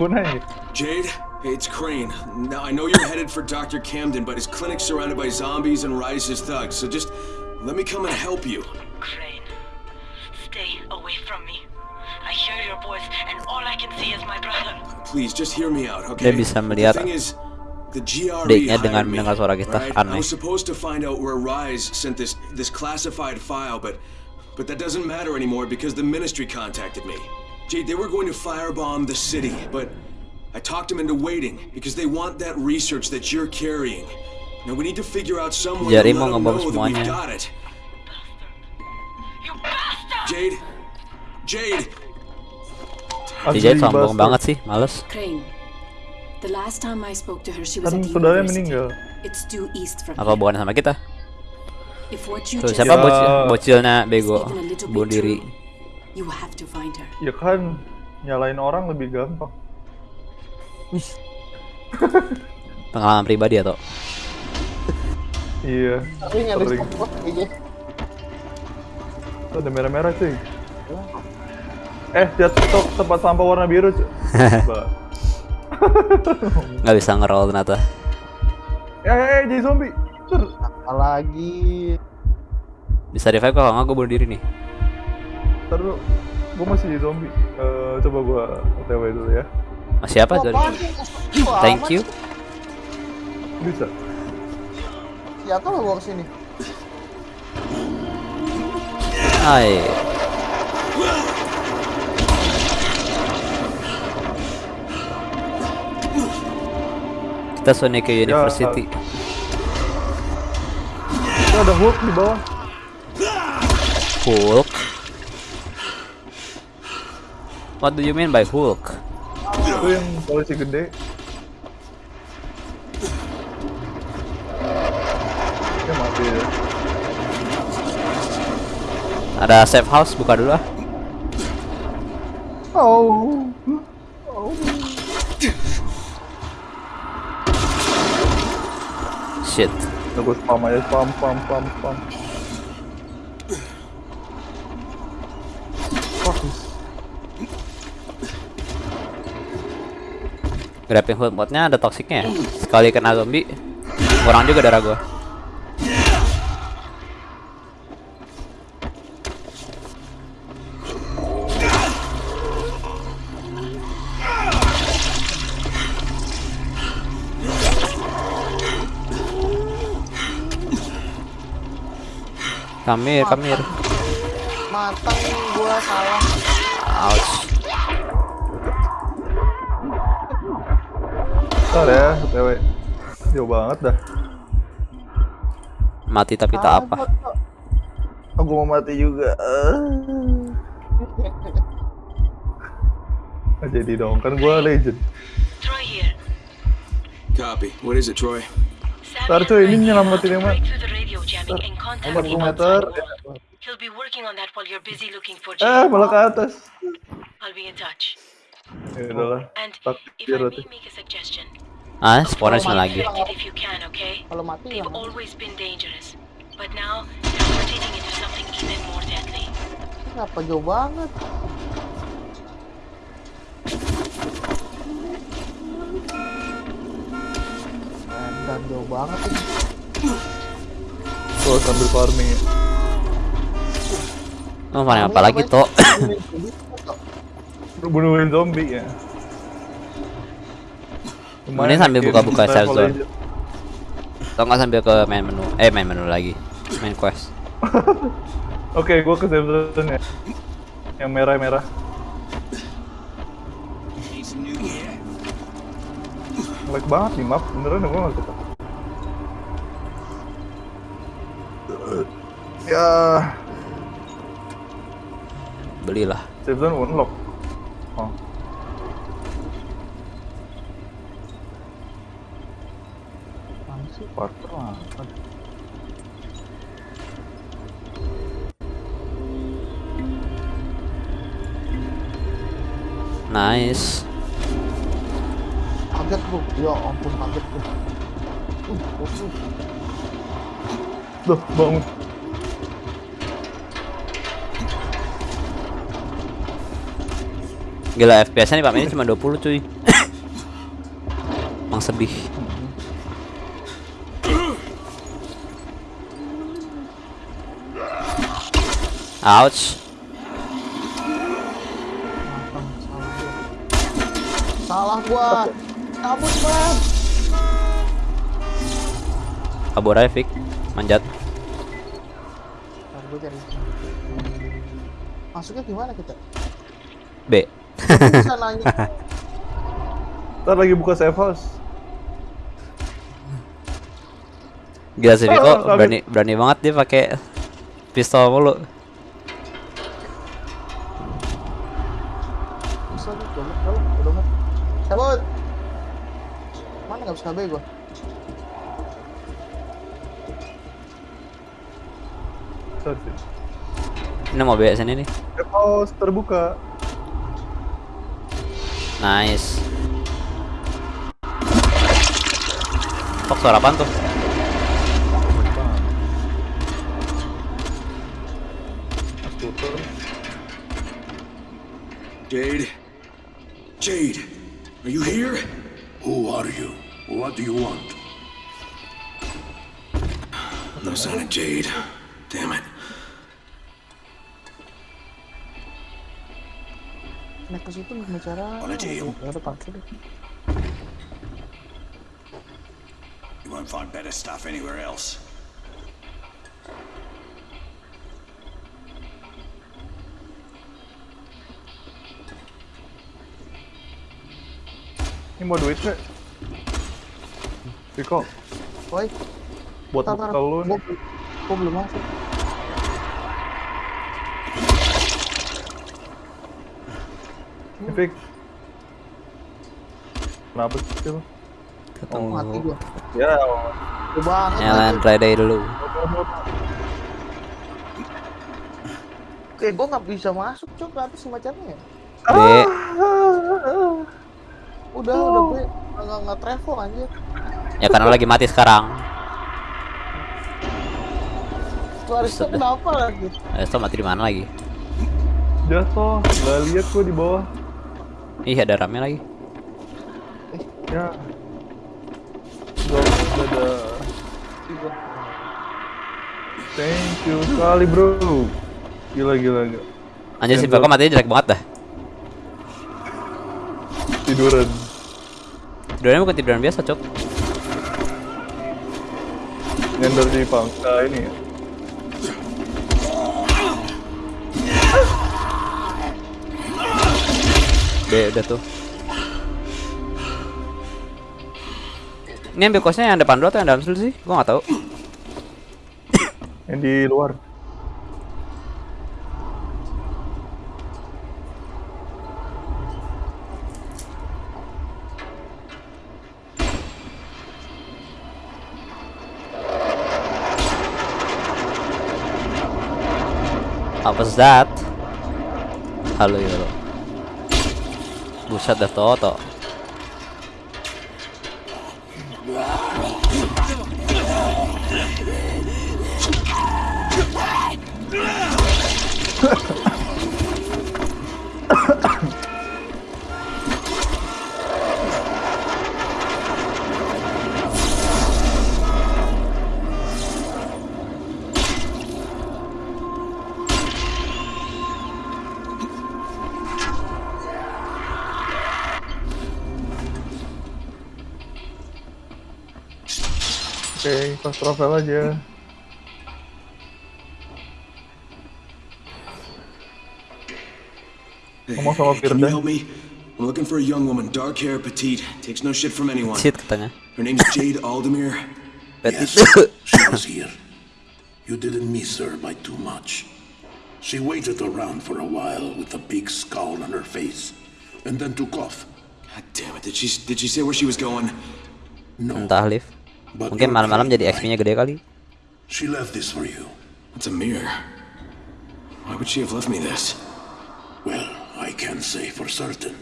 Marah. Jade, hey, it's Crane. Now, I know you're headed for Dr. Camden, but his clinic's surrounded by zombies and Rise's thugs, so just let me come and help you. Crane, stay away from me. I hear your voice, and all I can see is my brother. Please, just hear me out, okay? Dia bisa melihat the thing is, the GRE dengan me, mendengar suara kita. right? I Aneh. was supposed to find out where Rise sent this this classified file, but but that doesn't matter anymore because the Ministry contacted me. Jade, they were going to firebomb the city, but I talked them into waiting because they want that research that you're carrying. Now we need to figure out some way Jadi to mau let them ngebom know that we've got it. You bastard! Jade, Jade, Si Jade Asli, sombong bastard. banget sih, males. Crane. The last time I spoke to her, she was Kan at the saudaranya university. meninggal. It's due east from Apa here. bukan sama kita? Tuh, siapa Ya. bocil, bocilnya bego bunuh diri. Ya kan, nyalain orang lebih gampang. Pengalaman pribadi atau? Iya. Ada Sering. stop kayaknya. Tuh, ada merah-merah cuy. Eh, lihat stok tempat sampah warna biru cuy. Nggak bisa ngerol ternyata. Eh, eh, eh, jadi zombie. Apalagi Bisa revive kalau nggak gue bunuh diri nih. Ntar dulu. Gue masih jadi zombie. Eh, coba gua OTW dulu ya. Masih apa? Wah, Thank you. Bisa. Siapa lo bawa ke sini? Hai. Kita Sonic ke University. Itu ada Hulk di bawah. Hulk. What do you mean by Hulk? Itu yang polisi gede. Dia mati ya. Ada safe house buka dulu ah. Oh. Oh. Shit. Tunggu spam aja, spam, spam, spam, spam. Grappling hook modnya ada toksiknya ya? Sekali kena zombie kurang juga darah Kamir, kamir. Matang gua salah. Ouch. Ntar ya, OTW. Jauh banget dah. Mati tapi tak apa. Aku mau mati juga. Jadi dong, kan gua legend. Troy here. copy. What is it, Troy? Ntar cuy, ini nyelamatin yang mana? Jamming and contact 40 me meter. outside wall. He'll be working on that while you're busy looking for Eh, Jade. malah ke atas. I'll be in touch. Ya udahlah. And Tak if biar I berarti. may make a suggestion, Ah, lagi. protect it if you can, okay? Kalau mati They've always been dangerous, but now they're mutating into something even more deadly. Kenapa jauh banget? Dan jauh banget ini. Tuh sambil farming ya. Oh, mana apa lagi toh? Bunuhin zombie ya. Ini sambil buka-buka save zone. Atau nggak sambil ke main menu? Eh, main menu lagi. Main quest. Oke, gua ke save zone ya. Yang merah-merah. Lag banget nih map, beneran gua nggak suka. Ya. Belilah. season unlock. Oh. Nice. Kaget lu, ya ampun kaget lu. Uh, Loh, bangun. Gila FPS-nya nih Pak ini cuma 20 cuy. Emang sedih. Ouch. Salah gua. Kabur man. Kabur aja Vic. Manjat. Masuknya gimana kita? B. Bisa nanya. Ntar lagi buka safe house. Gila sih Vico, Oh, berani berani banget dia pakai pistol mulu. Cabut. Mana nggak bisa gua? Sorry. Ini mau B sini nih. Safe house terbuka. Nice. Kok suara apaan tuh? Jade? Jade, are you here? Who are you? What do you want? No sign of Jade. Damn it. Naik ke situ bicara. Mana Im? Ya udah parkir deh. You won't find better stuff anywhere else. Ini mau duit nggak? Viko, Woi, buat bekal lu nih. gua belum masuk. Fik. Kenapa sih lu? Ketemu Mati gua. Ya, Gua banget. Nyalain lagi. Friday dulu. Eh, gua nggak bisa masuk cok atas semacamnya. B. Udah, udah gue nggak nggak travel anjir. Ya karena lagi mati sekarang. Sudah. kenapa lagi? Eh, mati di mana lagi? jatuh. Nggak lihat gua di bawah. Ih, ada rame lagi. Ya. Gak ada. Thank you sekali bro. Gila gila gila. Anjir si Bako matinya jelek banget dah. Tiduran. Tidurnya bukan tiduran biasa, Cok. Nyender di pangsa ini ya. B udah tuh. Ini ambil kosnya yang depan dulu atau yang dalam dulu sih? Gua nggak tahu. Yang di luar. Was that? Halo Yolo. Buset dah Toto. Oke, pas travel aja. Hey, Ngomong sama hey, can you Firda. help me? I'm looking for a young woman, dark hair, petite, takes no shit from anyone. Shit katanya. Her name's Jade Aldemir. Yes, she was here. You didn't miss her by too much. She waited around for a while with a big scowl on her face, and then took off. God damn it! Did she did she say where she was going? No, Entah lift. Mungkin malam-malam jadi XP-nya gede kali. She left this for you. It's a mirror. Why would she have left me this? Well, I can't say for certain.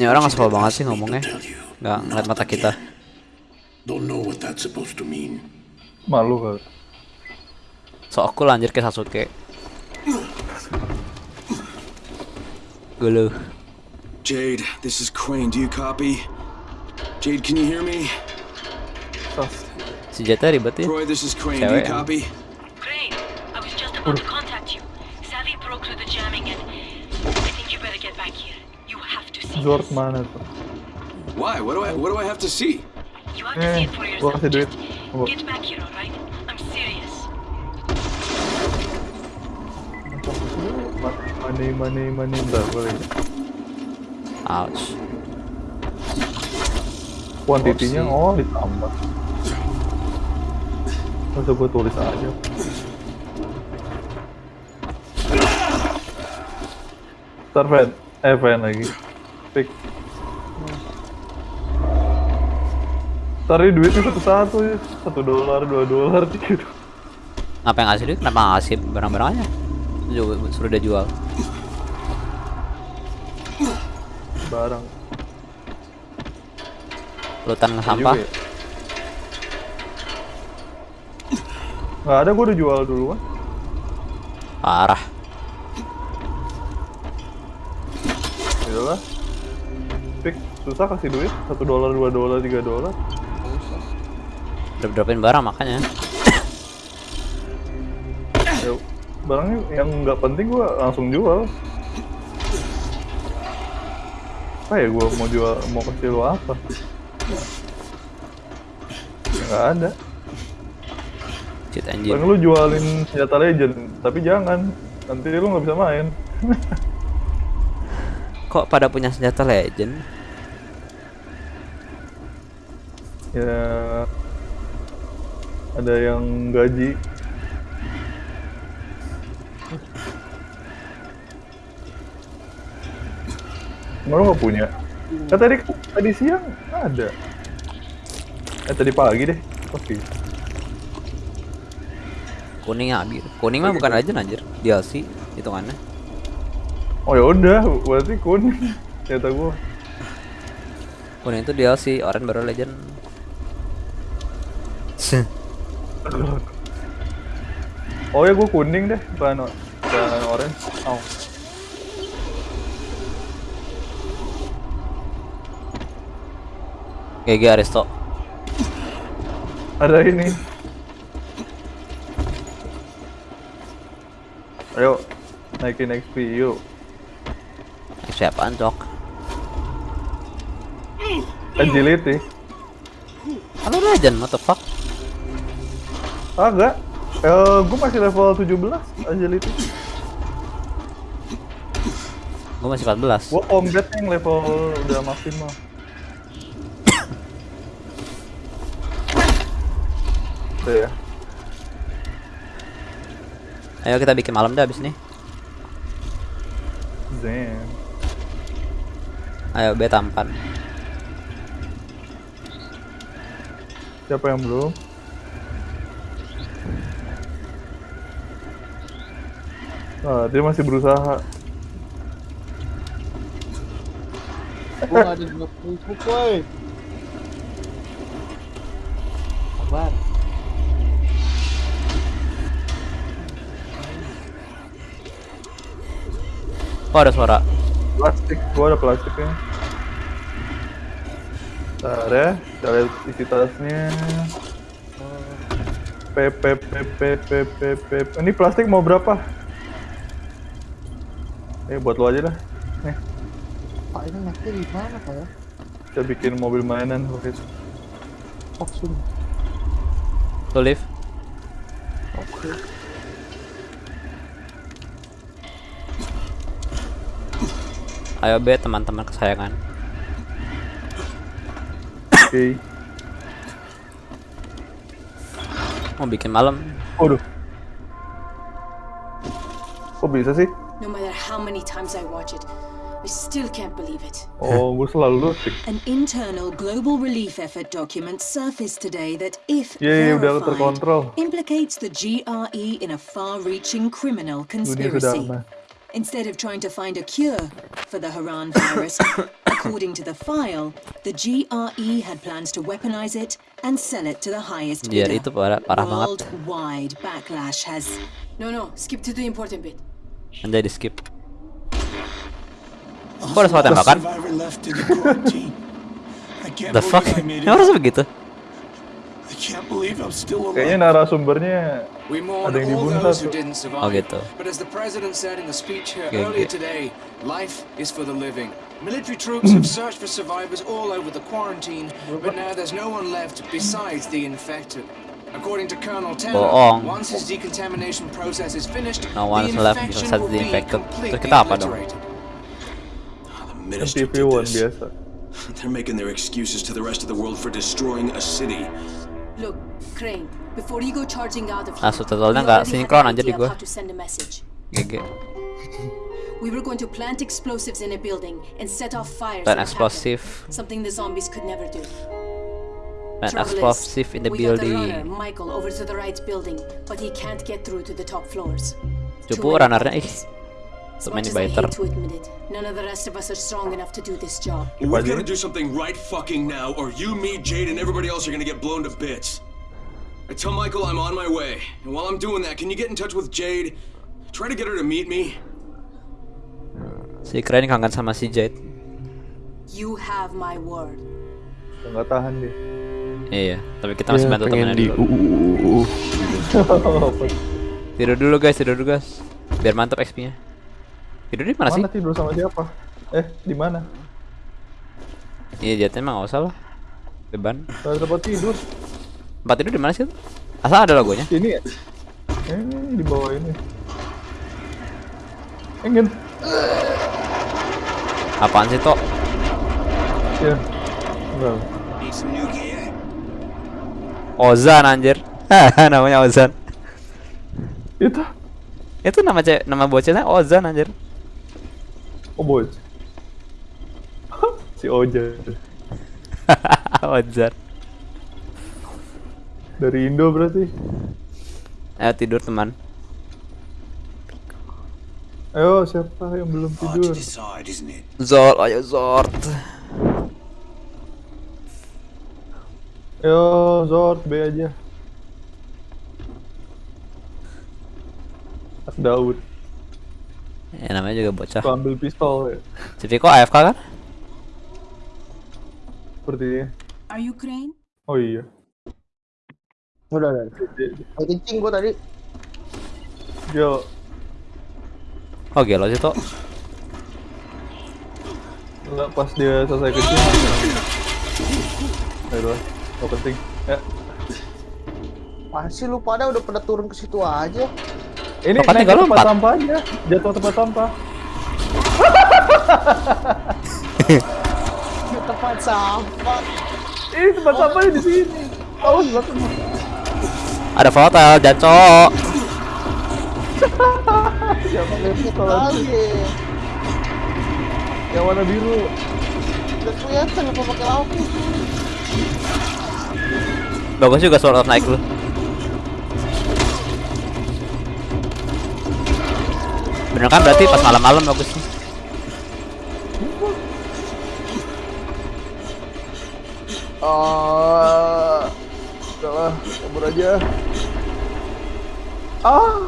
Ini orang ngasal banget sih ngomongnya. Nggak ngeliat mata kita. Don't know what that's supposed to mean. Malu kali. So aku lanjut ke Sasuke. Gulu. Jade, this is Crane. Do you copy? Jade, can you hear me? Si Jeta ribet ya. Troy, this is Crane. Do you copy? Crane, I was just about to contact you. Savvy broke through the jamming and I think you better get back here. You have to see Zord mana tuh? Why? What do I what do I have to see? You have to see Eh, it for yourself. Gua- Get back here, alright? I'm serious. Money, money, money, bentar, boleh. Ouch. Kuantitinya oh ditambah. Masa gue tulis aja. Ntar fan, eh fan lagi. Pick. Ntar ini duitnya satu-satu ya. Satu dolar, dua dolar, tiga dolar. Ngapa yang ngasih duit? Kenapa ngasih barang-barangnya? Suruh dia jual. Barang. Lutan sampah. ya. Nggak ada, gue udah jual dulu kan. Parah. Yalah. Pick, susah kasih duit. Satu dolar, dua dolar, tiga dolar. Drop dropin barang makanya. Ya, barangnya yang nggak penting gue langsung jual. Apa ya gue mau jual, mau kasih lo apa? Nggak ada. Cheat Paling engine. lu jualin senjata legend, tapi jangan. Nanti lu nggak bisa main. Kok pada punya senjata legend? ya ada yang gaji Emang lu gak punya? Kan tadi tadi siang ada. Eh tadi pagi deh. Oke. Kuning habis. Kuning mah bukan legend anjir. DLC hitungannya. Oh ya udah, berarti kuning. Ternyata gua. Kuning itu DLC, orange baru legend. Oh ya gua kuning deh, bukan bukan orange. Oh. GG Aristo. Ada ini. Ayo, naikin XP yuk. Siapaan cok? Agility. Halo legend, what the fuck? Agak. Eh, gue masih level 17 agility. Gue masih 14. Gue combat yang level udah maksimal. Udah ya. Ayo kita bikin malam dah abis nih. Zen. Ayo B tampan. Siapa yang belum? Ah, dia masih berusaha. Gue gak ada di Facebook, Oh ada suara. Plastik, gua ada plastiknya. Bentar ya, kita lihat isi tasnya. P, P, P, P, P, P, P, P. Ini plastik mau berapa? Eh, buat lo aja dah. Nih, Pak ini naiknya di mana pak ya? kita bikin mobil mainan waktu itu. Oh sini. Lu live. Oke. Ayo B teman-teman kesayangan. Oke. Mau bikin malam. Waduh. Kok bisa sih? No matter how many times I watch it, I still can't believe it. Oh, gue selalu looting. An internal global relief effort document surfaced today that, if Iya, iya, udah verified, terkontrol. implicates the GRE in a far-reaching criminal conspiracy. Sedana. Instead of trying to find a cure for the Haran virus, according to the file, the GRE had plans to weaponize it and sell it to the highest Biar bidder. itu parah, parah banget. Worldwide backlash has No, no, skip to the important bit. Anjay di skip. Kok ada suara tembakan? Survivor left in the quarantine. I can't The fuck? believe I made it. Emang harus begitu? I can't believe I'm still Kayaknya narasumbernya We ada yang all dibunuh those satu. who didn't survive. Oh, gitu. But as the president said in the speech here Okay, earlier okay. today, life is for the living. Military troops have searched for survivors all over the quarantine, but now there's no one left besides the infected. According to Colonel Taylor, Bohong. once his decontamination process is finished, No one's the left infection besides will the be infected. completely Terus kita apa dong? obliterated. Ah, minister TV did One this. biasa. They're making their excuses to the rest of the world for destroying a city. Look, Crane, before you go charging out of Ah, here, subtitlenya we nggak sinkron anjir di gua. GG. We were going to plant explosives in a building and set off fires. Plant explosive. Something the zombies could never do. Plant explosive in the we got the runner, building. Michael, over to the right building, but he can't get through to the top floors. Coba runnernya ih. Bodies. So As much many as I biter. hate to admit it, none of the rest of us are strong enough to do this job. We're gonna do something right fucking now, or you, me, Jade, and everybody else are gonna get blown to bits. I tell Michael I'm on my way, and while I'm doing that, can you get in touch with Jade? Try to get her to meet me. Si keren kangen sama si Jade. You have my word. Nggak tahan dia. Iya, tapi kita masih Ya, bantu temennya dulu. uh, Tidur dulu guys, tidur dulu guys. Biar mantap XP-nya. Tidur di mana, sih? Mana tidur sama siapa? Eh, di mana? Iya, Jade emang nggak usah lah. Beban. Gak ada tempat tidur. Tempat tidur di mana sih? Asal ada logonya. Sini ya? Eh, di bawah ini. Ingin. Apaan sih, Tok? Ya. Enggak. Ozan anjir. Namanya Ozan. Itu. Itu nama cewek, nama bocahnya Ozan anjir. Oh, boy. si Oja. Ozan. Dari Indo berarti. Ayo tidur teman. Ayo, siapa yang belum tidur? Zord, ayo Zord. Ayo, Zord, B aja. Daud. Ya namanya juga bocah. Tuh ambil pistol ya. Si Viko AFK kan? Sepertinya. Are you Crane? Oh iya. Udah, udah. Kayak kencing gua tadi. Yo, Oh gelo sih Tok. Enggak pas dia selesai kecil. Ayo, gak penting. Ya. Masih lu pada udah pada turun ke situ aja. Ini naik tinggal tempat sampah aja. Jatuh tempat sampah. Di tempat sampah. Ini tempat sampahnya di sini. Awas belakang. Ada foto, jancok. Siapa kalau Lagi. yang warna biru? Udah kelihatan apa pakai lampu. Bagus juga of naik lu. Bener kan berarti pas malam-malam bagusnya. Ah, udahlah, kabur aja. Ah,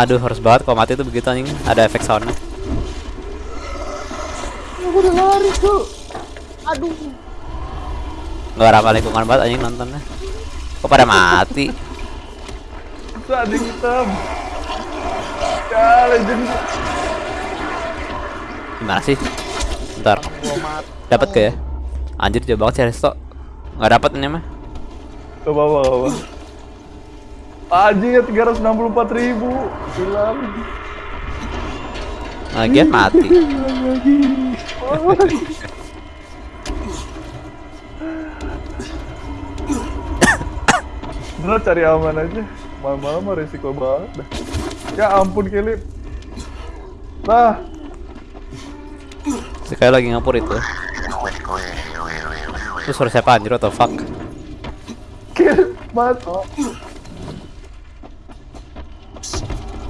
Aduh harus banget kalau mati tuh begitu anjing ada efek soundnya. Aku udah lari tuh. Aduh. Gak ramah lingkungan banget anjing nontonnya. Kok pada mati? bisa ada hitam. Ya, legend. Gimana sih? Bentar. Dapat ke ya? Anjir jauh banget sih Resto. Gak dapat ini mah. Apa-apa, gak apa. Anjing ya 364 ribu. Hilang. Lagian mati. Bener cari aman aja. Malam-malam mah resiko banget dah. Ya ampun Kelip. Lah. Sekali lagi ngapur itu. Itu suara siapa anjir atau fuck? Kill, mat.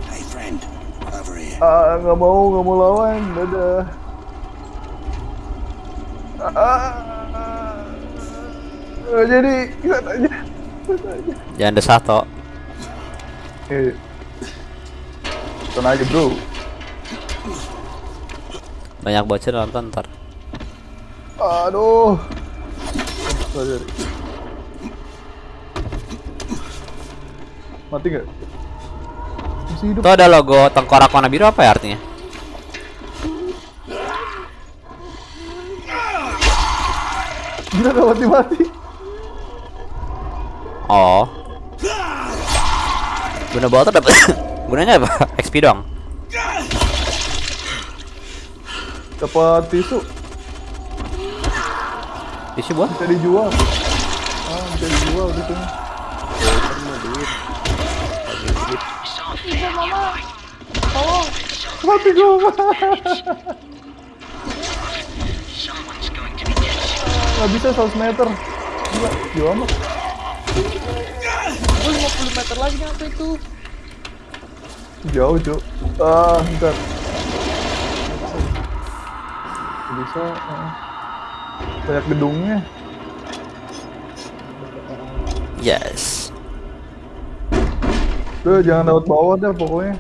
Hey, friend. Over here. Ah, nggak mau, nggak mau lawan. Dadah. Ah, ah, jadi. Ikut aja. Jangan desah toh. Eh, Tonton aja bro. Banyak bocil nonton ntar. Aduh. Sorry. Mati nggak? Masih hidup. Tuh ada logo tengkorak warna biru apa ya artinya? Gila gak mati-mati. Oh. Guna botol dapat gunanya apa? XP doang. Dapat tisu. Tisu buat? Bisa dijual. Ah, bisa dijual gitu. Bisa mama. Tolong. Mati gua. Gak bisa 100 meter. Gila, jauh amat. Gue 50 meter lagi nyampe itu. Jauh, Cuk. Ah, bentar. Bisa. ah. Banyak gedungnya. Yes. Tuh, jangan lewat bawah dah pokoknya.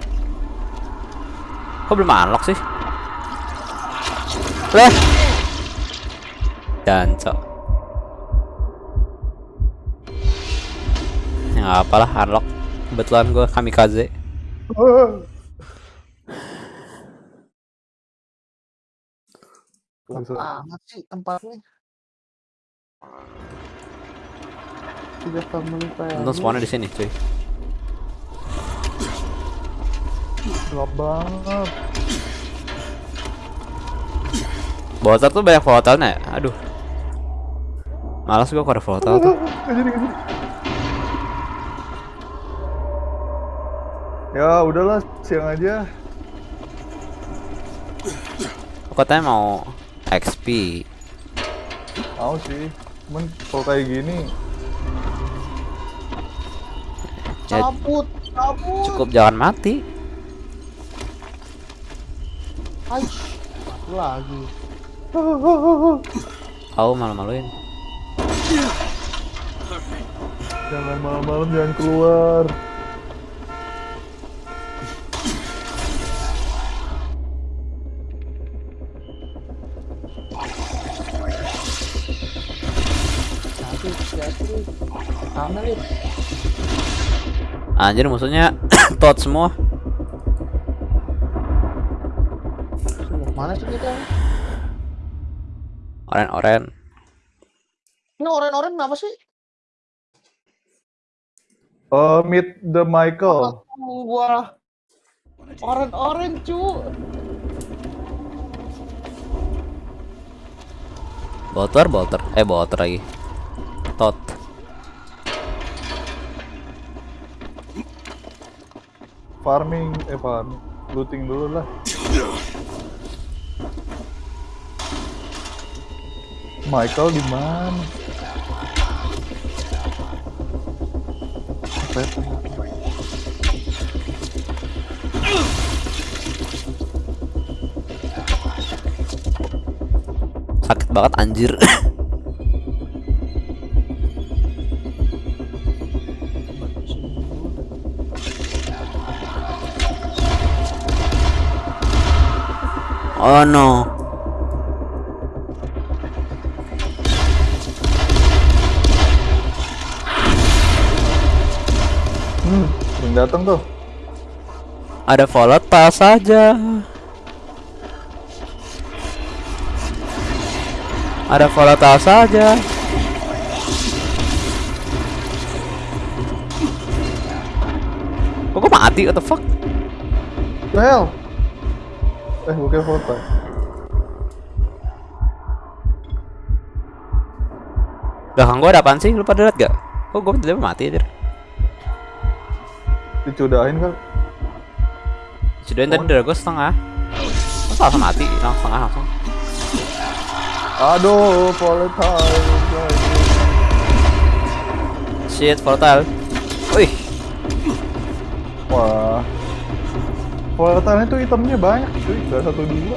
Kok belum unlock sih? Lah. Jancok. Ya nggak apalah unlock. Kebetulan gue kamikaze. Amat sih tempatnya. Tiga family Untung spawnnya di sini, cuy. Gelap banget. Botol tuh banyak volatile ya? Aduh. Malas gua kalau ada volatile tuh. Ya udahlah, siang aja. Aku katanya mau XP. Mau sih. Cuman kalau kayak gini, Ya, Cabut, cabut. cukup jangan mati. Aish, mati lagi. Tahu malu-maluin. jangan malam-malam jangan keluar. Nih. Anjir musuhnya tot semua. Mana sih kita? Oren-oren. Ini oren-oren apa sih? Uh, meet the Michael. Gua oren-oren cu. Bolter, bolter. Eh, bolter lagi. Tot. Farming, eh farming. Looting dulu lah. Michael di mana? Sakit banget anjir. oh no. Hmm, yang datang tuh. Ada volatile saja. Ada volatile saja. Kok gue mati? What the fuck? The hell? Eh, bukan foto. Belakang gue ada apaan sih? Lu pada liat gak? Kok gue tiba-tiba mati aja? Dicudahin kan? Sudahin tadi dari gue setengah. Masa langsung mati? Langsung setengah langsung. Aduh, volatile. Shit, volatile. Volatile itu itemnya banyak cuy, gak satu dua.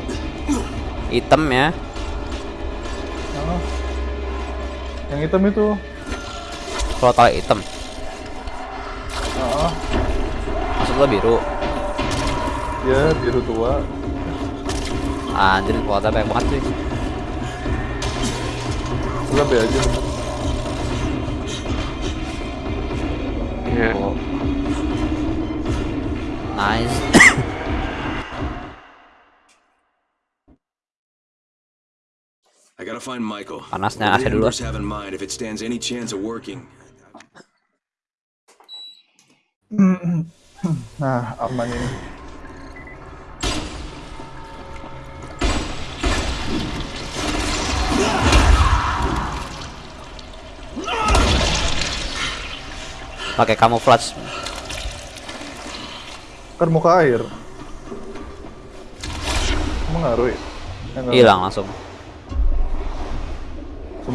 hitam ya. Ah. Yang hitam itu. Volatile hitam. Ah, Maksud lo biru. ya biru tua. Anjir, volatile banyak banget sih. Lebih aja. Ya. Oh. Nice. I gotta find Michael. Panasnya AC the dulu. Embers have in mind if it stands any chance of working? Nah, aman ini. Pakai camouflage. Kan muka air. Emang ngaruh ya? Nggak. Hilang langsung.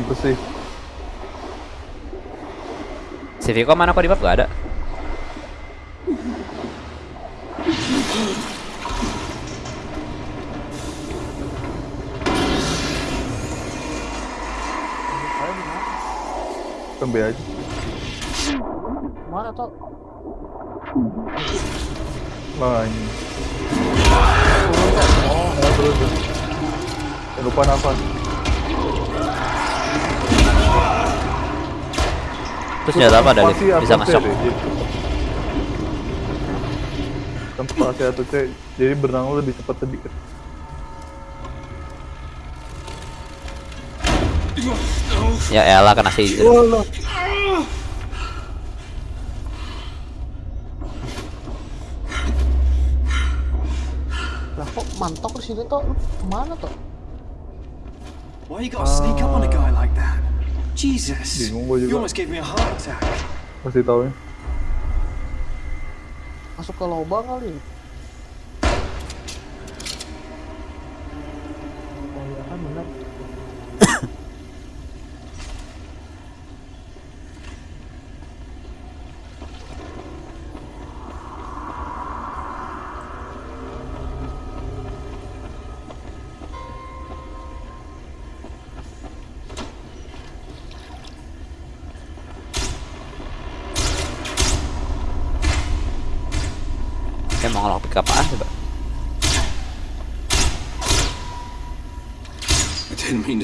Sumpah sih. Si Viko mana kok di bab gak ada? Kembe aja. Mana toh? Nah, ini. Oh, terus. lupa nafas. Terus nyata apa? Spasi Bisa atau C nge-shock. deh, jadi. Kan spasi atau C, jadi berenang lu lebih cepat sedikit. Ya elah kena seizure. Lah kok mantok di sini toh? Lu ke mana toh? Why you gotta sneak up on a guy like that? Jesus. Bingung gua juga. You almost gave me a heart attack. Pasti tahu ya. Masuk ke lubang kali.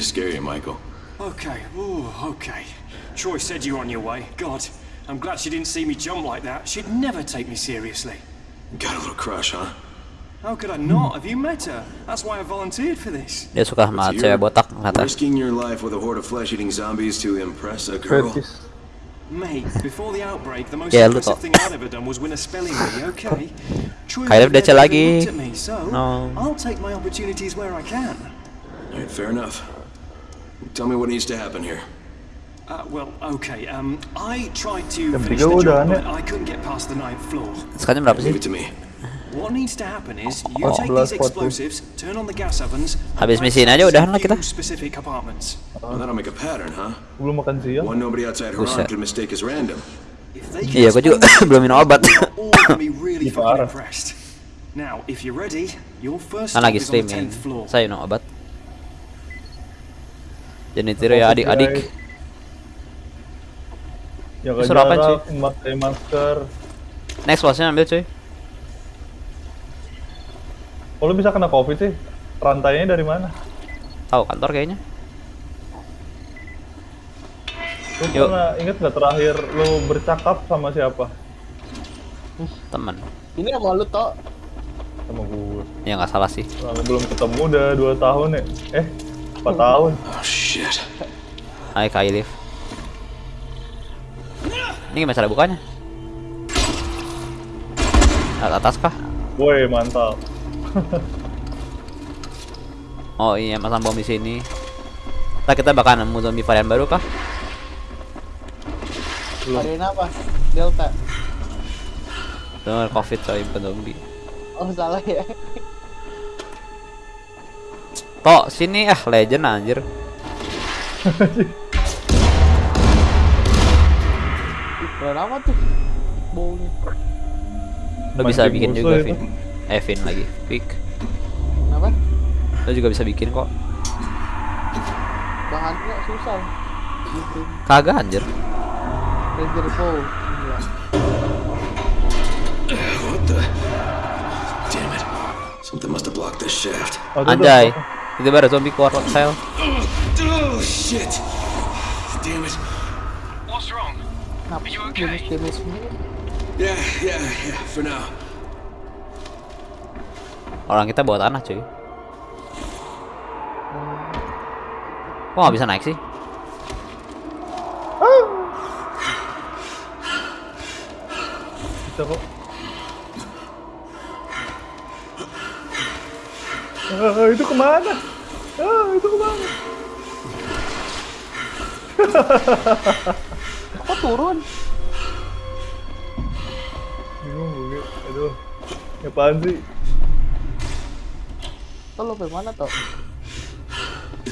To scare you, Michael. Okay, ooh, okay. Troy said you were on your way. God, I'm glad she didn't see me jump like that. She'd never take me seriously. Got a little crush, huh? How could I not? Have you met her? That's why I volunteered for this. Dia suka sama cewek you're botak ternyata. Risking your life with a horde of flesh-eating zombies to impress a girl. Mate, before the outbreak, the most Yeah, lu impressive thing I'd ever done was win a spelling bee, okay? Troy Kayak would DC never lagi. looked at me, so No. I'll take my opportunities where I can. Alright, fair enough. Tell me what needs to happen here. Uh, well, okay, um, I tried to Jam finish the udah job, but I couldn't get past the ninth floor. Sekarang berapa sih? Leave it to me. What needs to happen is you Oh, take these explosives, turn on the gas ovens, Habis misiin aja udahan in lah kita. specific compartments. Well, that'll make a pattern, huh? Belum makan siang. One nobody outside mistake as random. Iya, gua juga belum minum obat. Kan stop lagi streaming. 10th floor. Saya minum obat. Jadi tiru ya adik-adik. Jaga Disuruh apaan, jarak, pakai masker. Next bossnya ambil cuy. Oh, lu bisa kena covid sih? Rantainya dari mana? Tahu kantor kayaknya. Lu Yuk. pernah inget nggak terakhir lu bercakap sama siapa? Teman. Ini sama lu toh? Sama gue. Ya nggak salah sih. Lalu belum ketemu udah 2 tahun ya? Eh, 4 tahun. Oh shit. Hai Kak Ilif. Ini gimana cara bukanya? At atas kah? Woi, mantap. Oh iya, masang bom di sini. Ntar kita bakal nemu zombie varian baru kah? Varian apa? Delta. Tuh, covid coy, bukan zombie. Oh salah ya. Tok, sini ah legend anjir. Keren amat tuh. Baunya. Lo bisa Mancing bikin juga. Vin. Eh, Vin lagi. Pick. Kenapa? Lo juga bisa bikin kok. Bahannya susah. Gitu. Kagak anjir. Ranger Bow. Gila. What the? Damn it. Something must have blocked this shaft. Oh, tuh, tuh. Anjay. Itu baru zombie keluar sel. Oh, shit. Damn it. What's wrong? Sih damage-damage begini? Yeah, yeah, yeah, for now. Orang kita bawa tanah, cuy. Kok nggak bisa naik sih? Bisa kok. Ah, itu ke mana? Ah, itu ke mana? Kok turun? Bingung gue. Aduh. Ini apaan sih? Tuh lo mana tuh?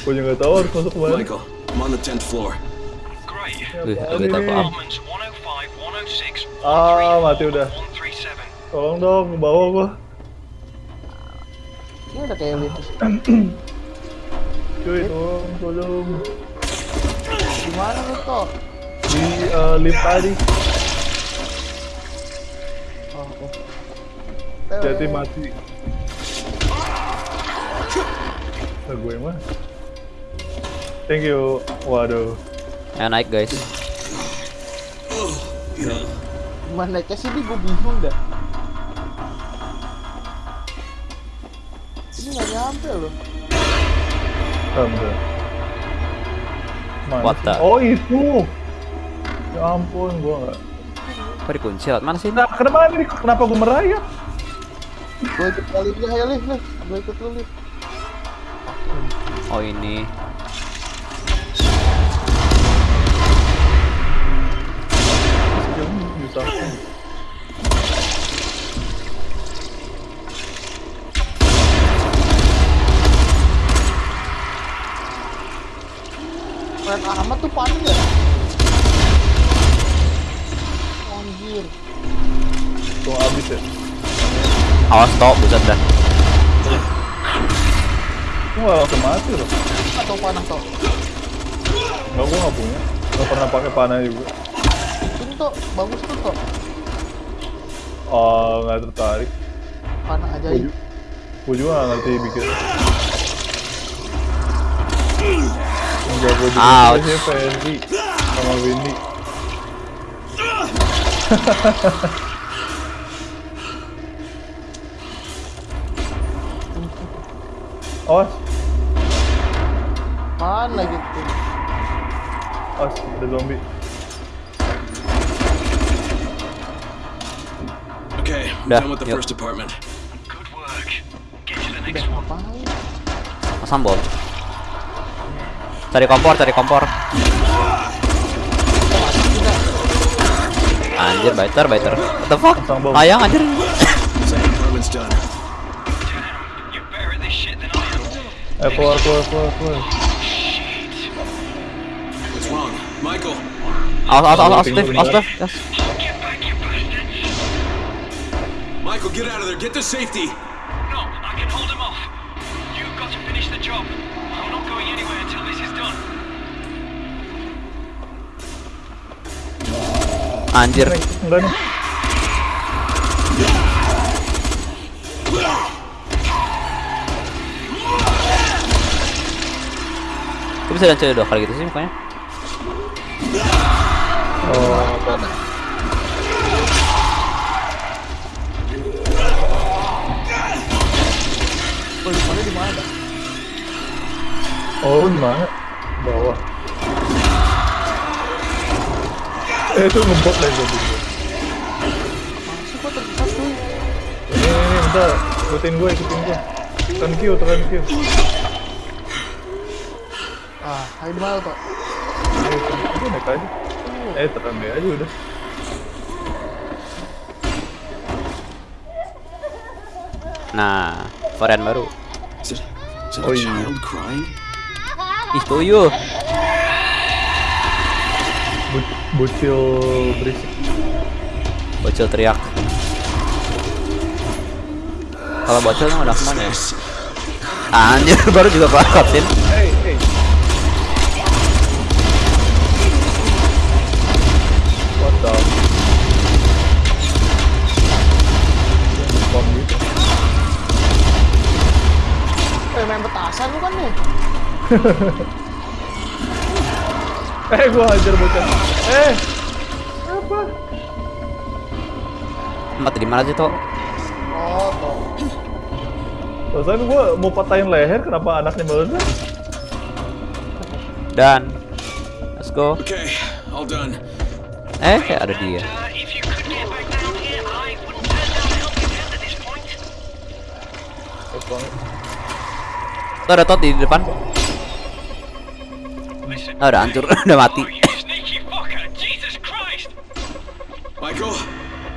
Gue juga nggak tahu harus masuk ke mana. Michael, I'm on the 10th floor. Great. 105, 106, Ah, mati udah. 137. Tolong dong, ke bawah gua. Ini udah kayak lintas. Cuy, tolong, tolong. Gimana lu tuh? Di eh, lift tadi. Oh, oke. Jadi mati. Nah, gue mah. Thank you. Waduh. Ayo naik, guys. Gimana naiknya sih ini gue bingung dah. Ini nggak nyampe loh. Tanda. Mana What sih? the? Oh itu. Ya ampun, gua nggak. Kok dikunci lewat mana sih? Nah, kenapa ini? Kenapa gua merayap? Gue ikut kali dia, ayo Lih, Lih. Gue ikut lu, Lih. Oh, ini. Bisa. Keren amat tuh panik ya. Anjir. Tuh abis ya. Awas toh, buset dah. Gua nggak langsung mati loh. Atau panah tuh. Nggak, gua nggak punya. Nggak pernah pakai panah juga. Ini tuh bagus tuh tuh. Oh, nggak tertarik. Panah ju- gua juga nggak ngerti bikin. Ouch. sih Fendi sama Windy. Awas, Mana gitu. awas, ada zombie. Okay, done with the yuk. first apartment. Good work. Get to the Udah next one. bom. Cari kompor, cari kompor. Anjir, biter, biter. What the fuck? Ayang anjir. Eh, keluar, keluar, keluar, keluar. What's wrong? Michael! Awas, awas, awas, Steve, awas. Steve. Yes. Michael, get out of there! Get to safety! Anjir. Enggak nih. Kok bisa dan dua kali gitu sih mukanya? Oh? Gue lupa di mana? Oh, di mana? Bawah. Eh, itu ngebot lagi zombie. Masih kok tersesat tuh. Ini, ini, ini, bentar. Ikutin gue, ikutin gue. Tekan Q, tekan Q. Ah, di mana tuh? Eh, udah naik aja. Eh, tekan B aja udah. Nah, varian baru. Is it, is it Oh, a yeah. child crying? Ih, tuyul. Bocil berisik. Bocil teriak. Kalau bocil udah ke mana ya? Anjir, baru juga kelar cutscene. Hey, hey. What the? Bom gitu. Eh main petasan lu kan nih. Eh, gua hajar bocah. Eh, apa? Mati di mana sih, Tok? Oh, toh. Perasaan gua mau patahin leher, kenapa anaknya meledak? Dan let's go. Okay, all done. Eh, ada dia. Tuh ada Tot di depan. Ah, udah hancur, udah mati. Michael?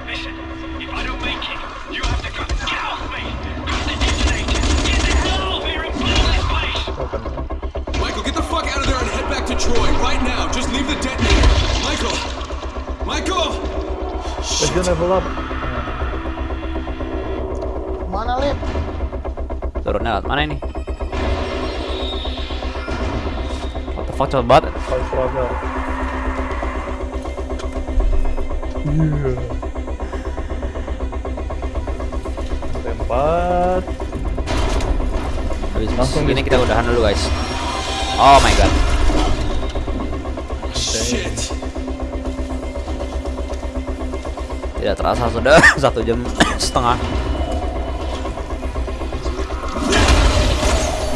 Listen, if I don't make it, you have to go. Get off me! Grab the detonator! Get the hell out of here and blow this place! Michael, get the fuck out of there and head back to Troy right now. Just leave the detonator. Michael! Michael! Legion level up. Mana lip? Turunnya lewat mana ini? Cepet banget. Iya. Tempat. Habis Langsung ini kita udahan dulu guys. Oh my god. Shit. Tidak terasa sudah satu jam setengah.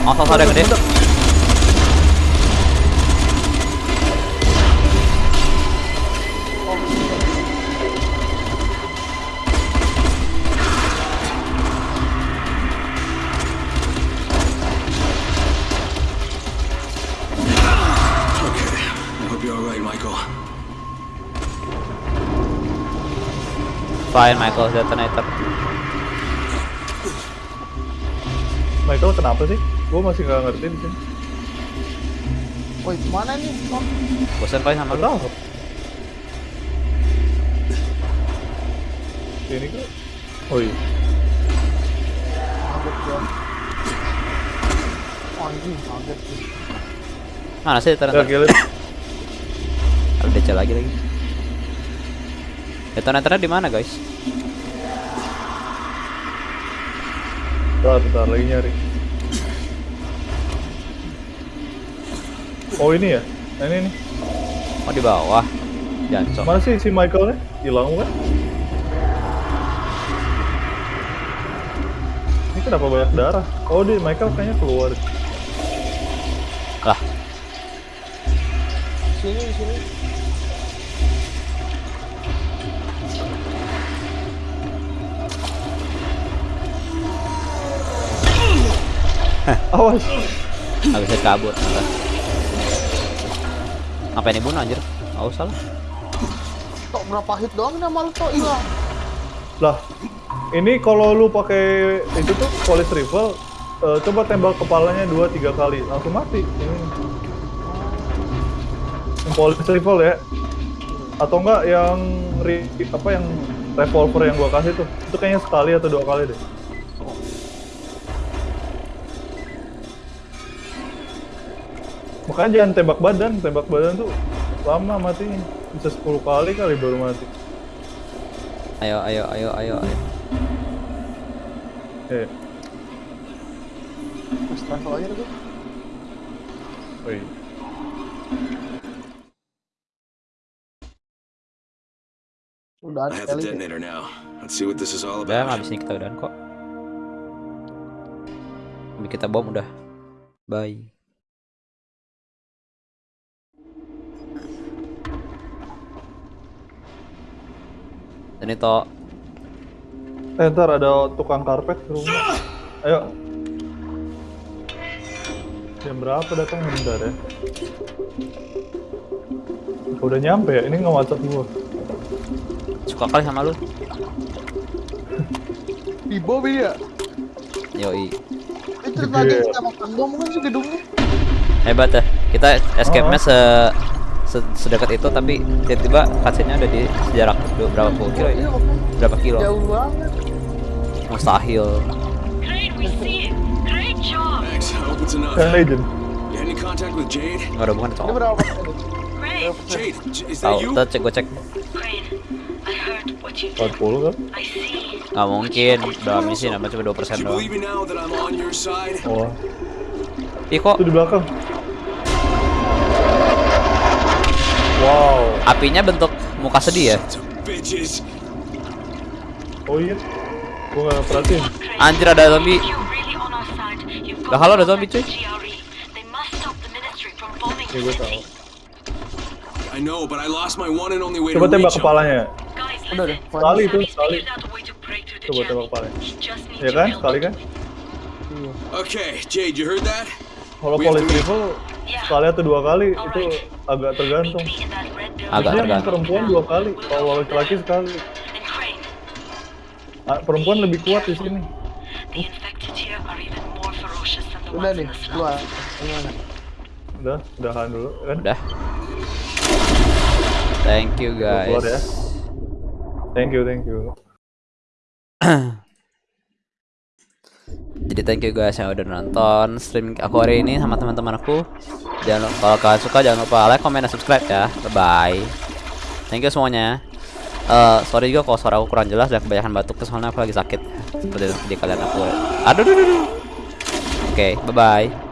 Masa ada gede? Fine Michael detonator. Michael kenapa sih? Gue masih nggak ngerti di sini. Woi, ke mana nih? Oh, Bosan kali sama. Tahu. Ini kan? Oh iya. kaget gua. Oh, anjing, kaget sih. Mana sih detonator? gila. Ada DC lagi lagi. Detonatornya di mana guys? Bentar, bentar lagi nyari. Oh ini ya? Nah, ini nih. Oh di bawah. Jancok. Mana sih si Michaelnya? Hilang kan? Ini kenapa banyak darah? Oh di Michael kayaknya keluar. Awas. bisa kabur. ternyata. Ngapain dibunuh anjir? Nggak usah lah. Tok berapa hit doang nama lu tok hilang. Lah, ini kalau lu pakai itu tuh police rifle, eh, coba tembak kepalanya dua tiga kali, langsung mati. Ini. Yang police rifle ya, atau enggak yang ri, apa yang revolver yang gua kasih tuh, itu kayaknya sekali atau dua kali deh. Makanya jangan tembak badan, tembak badan tuh lama matinya, bisa 10 kali kali baru mati. Ayo, ayo, ayo, ayo, ayo. Eh, Mas travel aja gua. woi. Udah I have the detonator now. Let's see what this is all Udah, habis ini kita udahan kok. Habis kita bom udah. Bye. Ini toh Eh ntar ada tukang karpet ke rumah. Ayo. Jam berapa datang bentar ya? Udah nyampe ya? Ini nge WhatsApp gua. suka kali sama lu. Di Bobby ya. Yoi. Itu tadi kita makan bom kan gedungnya. Hebat ya. Kita escape-nya se se- sedekat itu tapi tiba-tiba cutscene-nya udah di jarak berapa puluh kilo ya? Berapa kilo? Jauh banget. Mustahil. Legend. Nggak ada hubungan sama. is Tahu, kita cek gue cek. I heard what you did. 40 kan? Nggak mungkin. Dalam misi nambah cuma 2% Do you doang. Oh, Ih kok itu di belakang. Wow. apinya bentuk muka sedih ya? Oh iya. Gua nggak perhatiin. Anjir ada zombie. Lah kalau ada zombie cuy. GRE. They must stop the ministry from bombing Ya, the gua city. tahu. I know, but I lost my one and only way Coba tembak kepalanya. Udah deh. Sekali itu, sekali. Coba tembak kepalanya. Ya kan? Sekali kan? Okay, Jade, you heard that? Kalau to meet. rifle sekali atau dua kali itu agak tergantung. Agak Biasanya tergantung. perempuan dua kali, kalau laki-laki sekali. Ah, perempuan lebih kuat di sini. Udah nih, keluar. Gimana? Udah, udahan dulu kan? Udah. Thank you keluar ya. guys. Thank you, thank you. Jadi thank you guys yang udah nonton stream aku hari ini sama teman-teman aku. Jangan lupa kalau kalian suka jangan lupa like, comment, dan subscribe ya. Bye bye. Thank you semuanya. Eh sorry juga kalau suara aku kurang jelas dan kebanyakan batuk soalnya aku lagi sakit. Seperti di kalian aku. Aduh. Oke, bye bye.